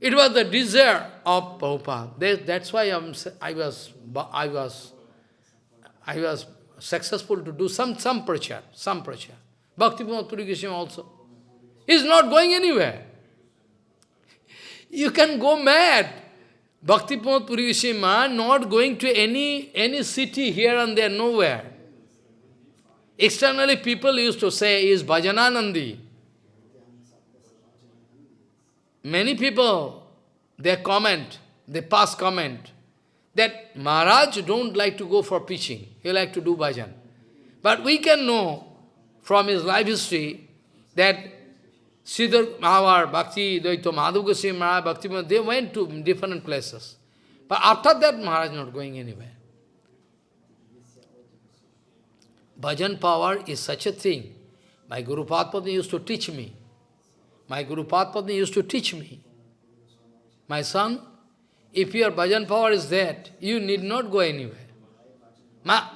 It was the desire of Prabhupada. That's why I'm, I was I was I was successful to do some some prachar, some prachar. Bhakti Puri Goswami also. He's not going anywhere. You can go mad. Bhakti Pramod Puri not going to any, any city here and there, nowhere. Externally, people used to say, is Bhajananandi. Many people, they comment, they pass comment, that Maharaj don't like to go for preaching, he like to do bhajan. But we can know from his life history that Sridhar, our Bhakti, Dvaita Madhu Goswami Maharaj, Bhakti, they went to different places. But after that, Maharaj not going anywhere. Bhajan power is such a thing. My Guru Padma used to teach me. My Guru Padma used to teach me. My son, if your bhajan power is that, you need not go anywhere. Ma,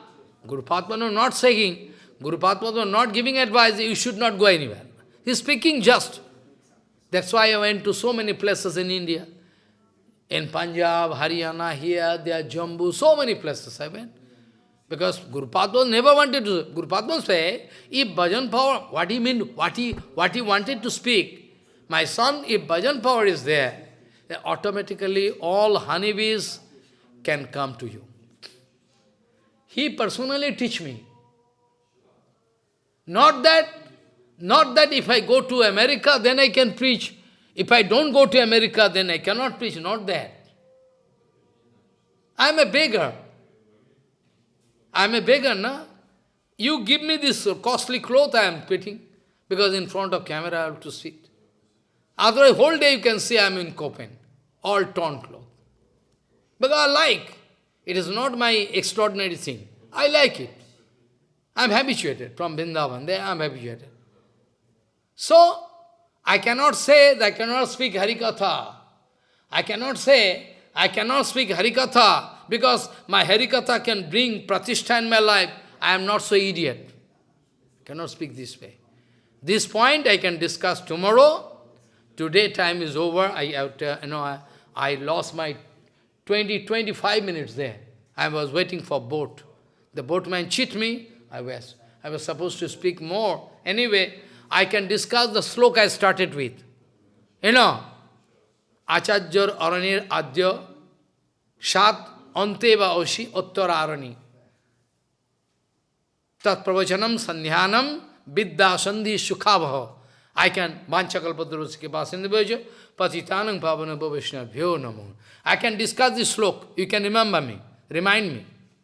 Guru Padma not saying, Guru Padma not giving advice, you should not go anywhere. He's speaking just. That's why I went to so many places in India. In Punjab, Haryana, here, there, Jambu, so many places I went. Because Guru Padma never wanted to, Guru Padma say, if bhajan power, what he mean, what he, what he wanted to speak, my son, if bhajan power is there, then automatically all honeybees can come to you. He personally teach me. Not that not that if I go to America, then I can preach. If I don't go to America, then I cannot preach. Not that. I am a beggar. I am a beggar, na? You give me this costly cloth I am putting, because in front of camera I have to sit. Otherwise, whole day you can see I am in kaupin, all torn cloth. Because I like. It is not my extraordinary thing. I like it. I am habituated from Vrindavan. There I am habituated. So, I cannot say that I cannot speak Harikatha. I cannot say, I cannot speak Harikatha because my Harikatha can bring pratishtha in my life. I am not so idiot. I cannot speak this way. This point I can discuss tomorrow. Today time is over. I, to, you know, I, I lost my 20, 25 minutes there. I was waiting for boat. The boatman cheat me. I was, I was supposed to speak more. Anyway, I can discuss the sloka I started with. You know, Acharya Aranir Adya Shat Anteva Oshi Uttara Arani. Tat Pravachanam Sandhyanam Vidya Sandhi Sukhabha. I can, Vanchakalpadurusike Basindabhaja, Patitanam Pavana Bhavishna Bhyo Namo. I can discuss this slok. You can remember me. Remind me.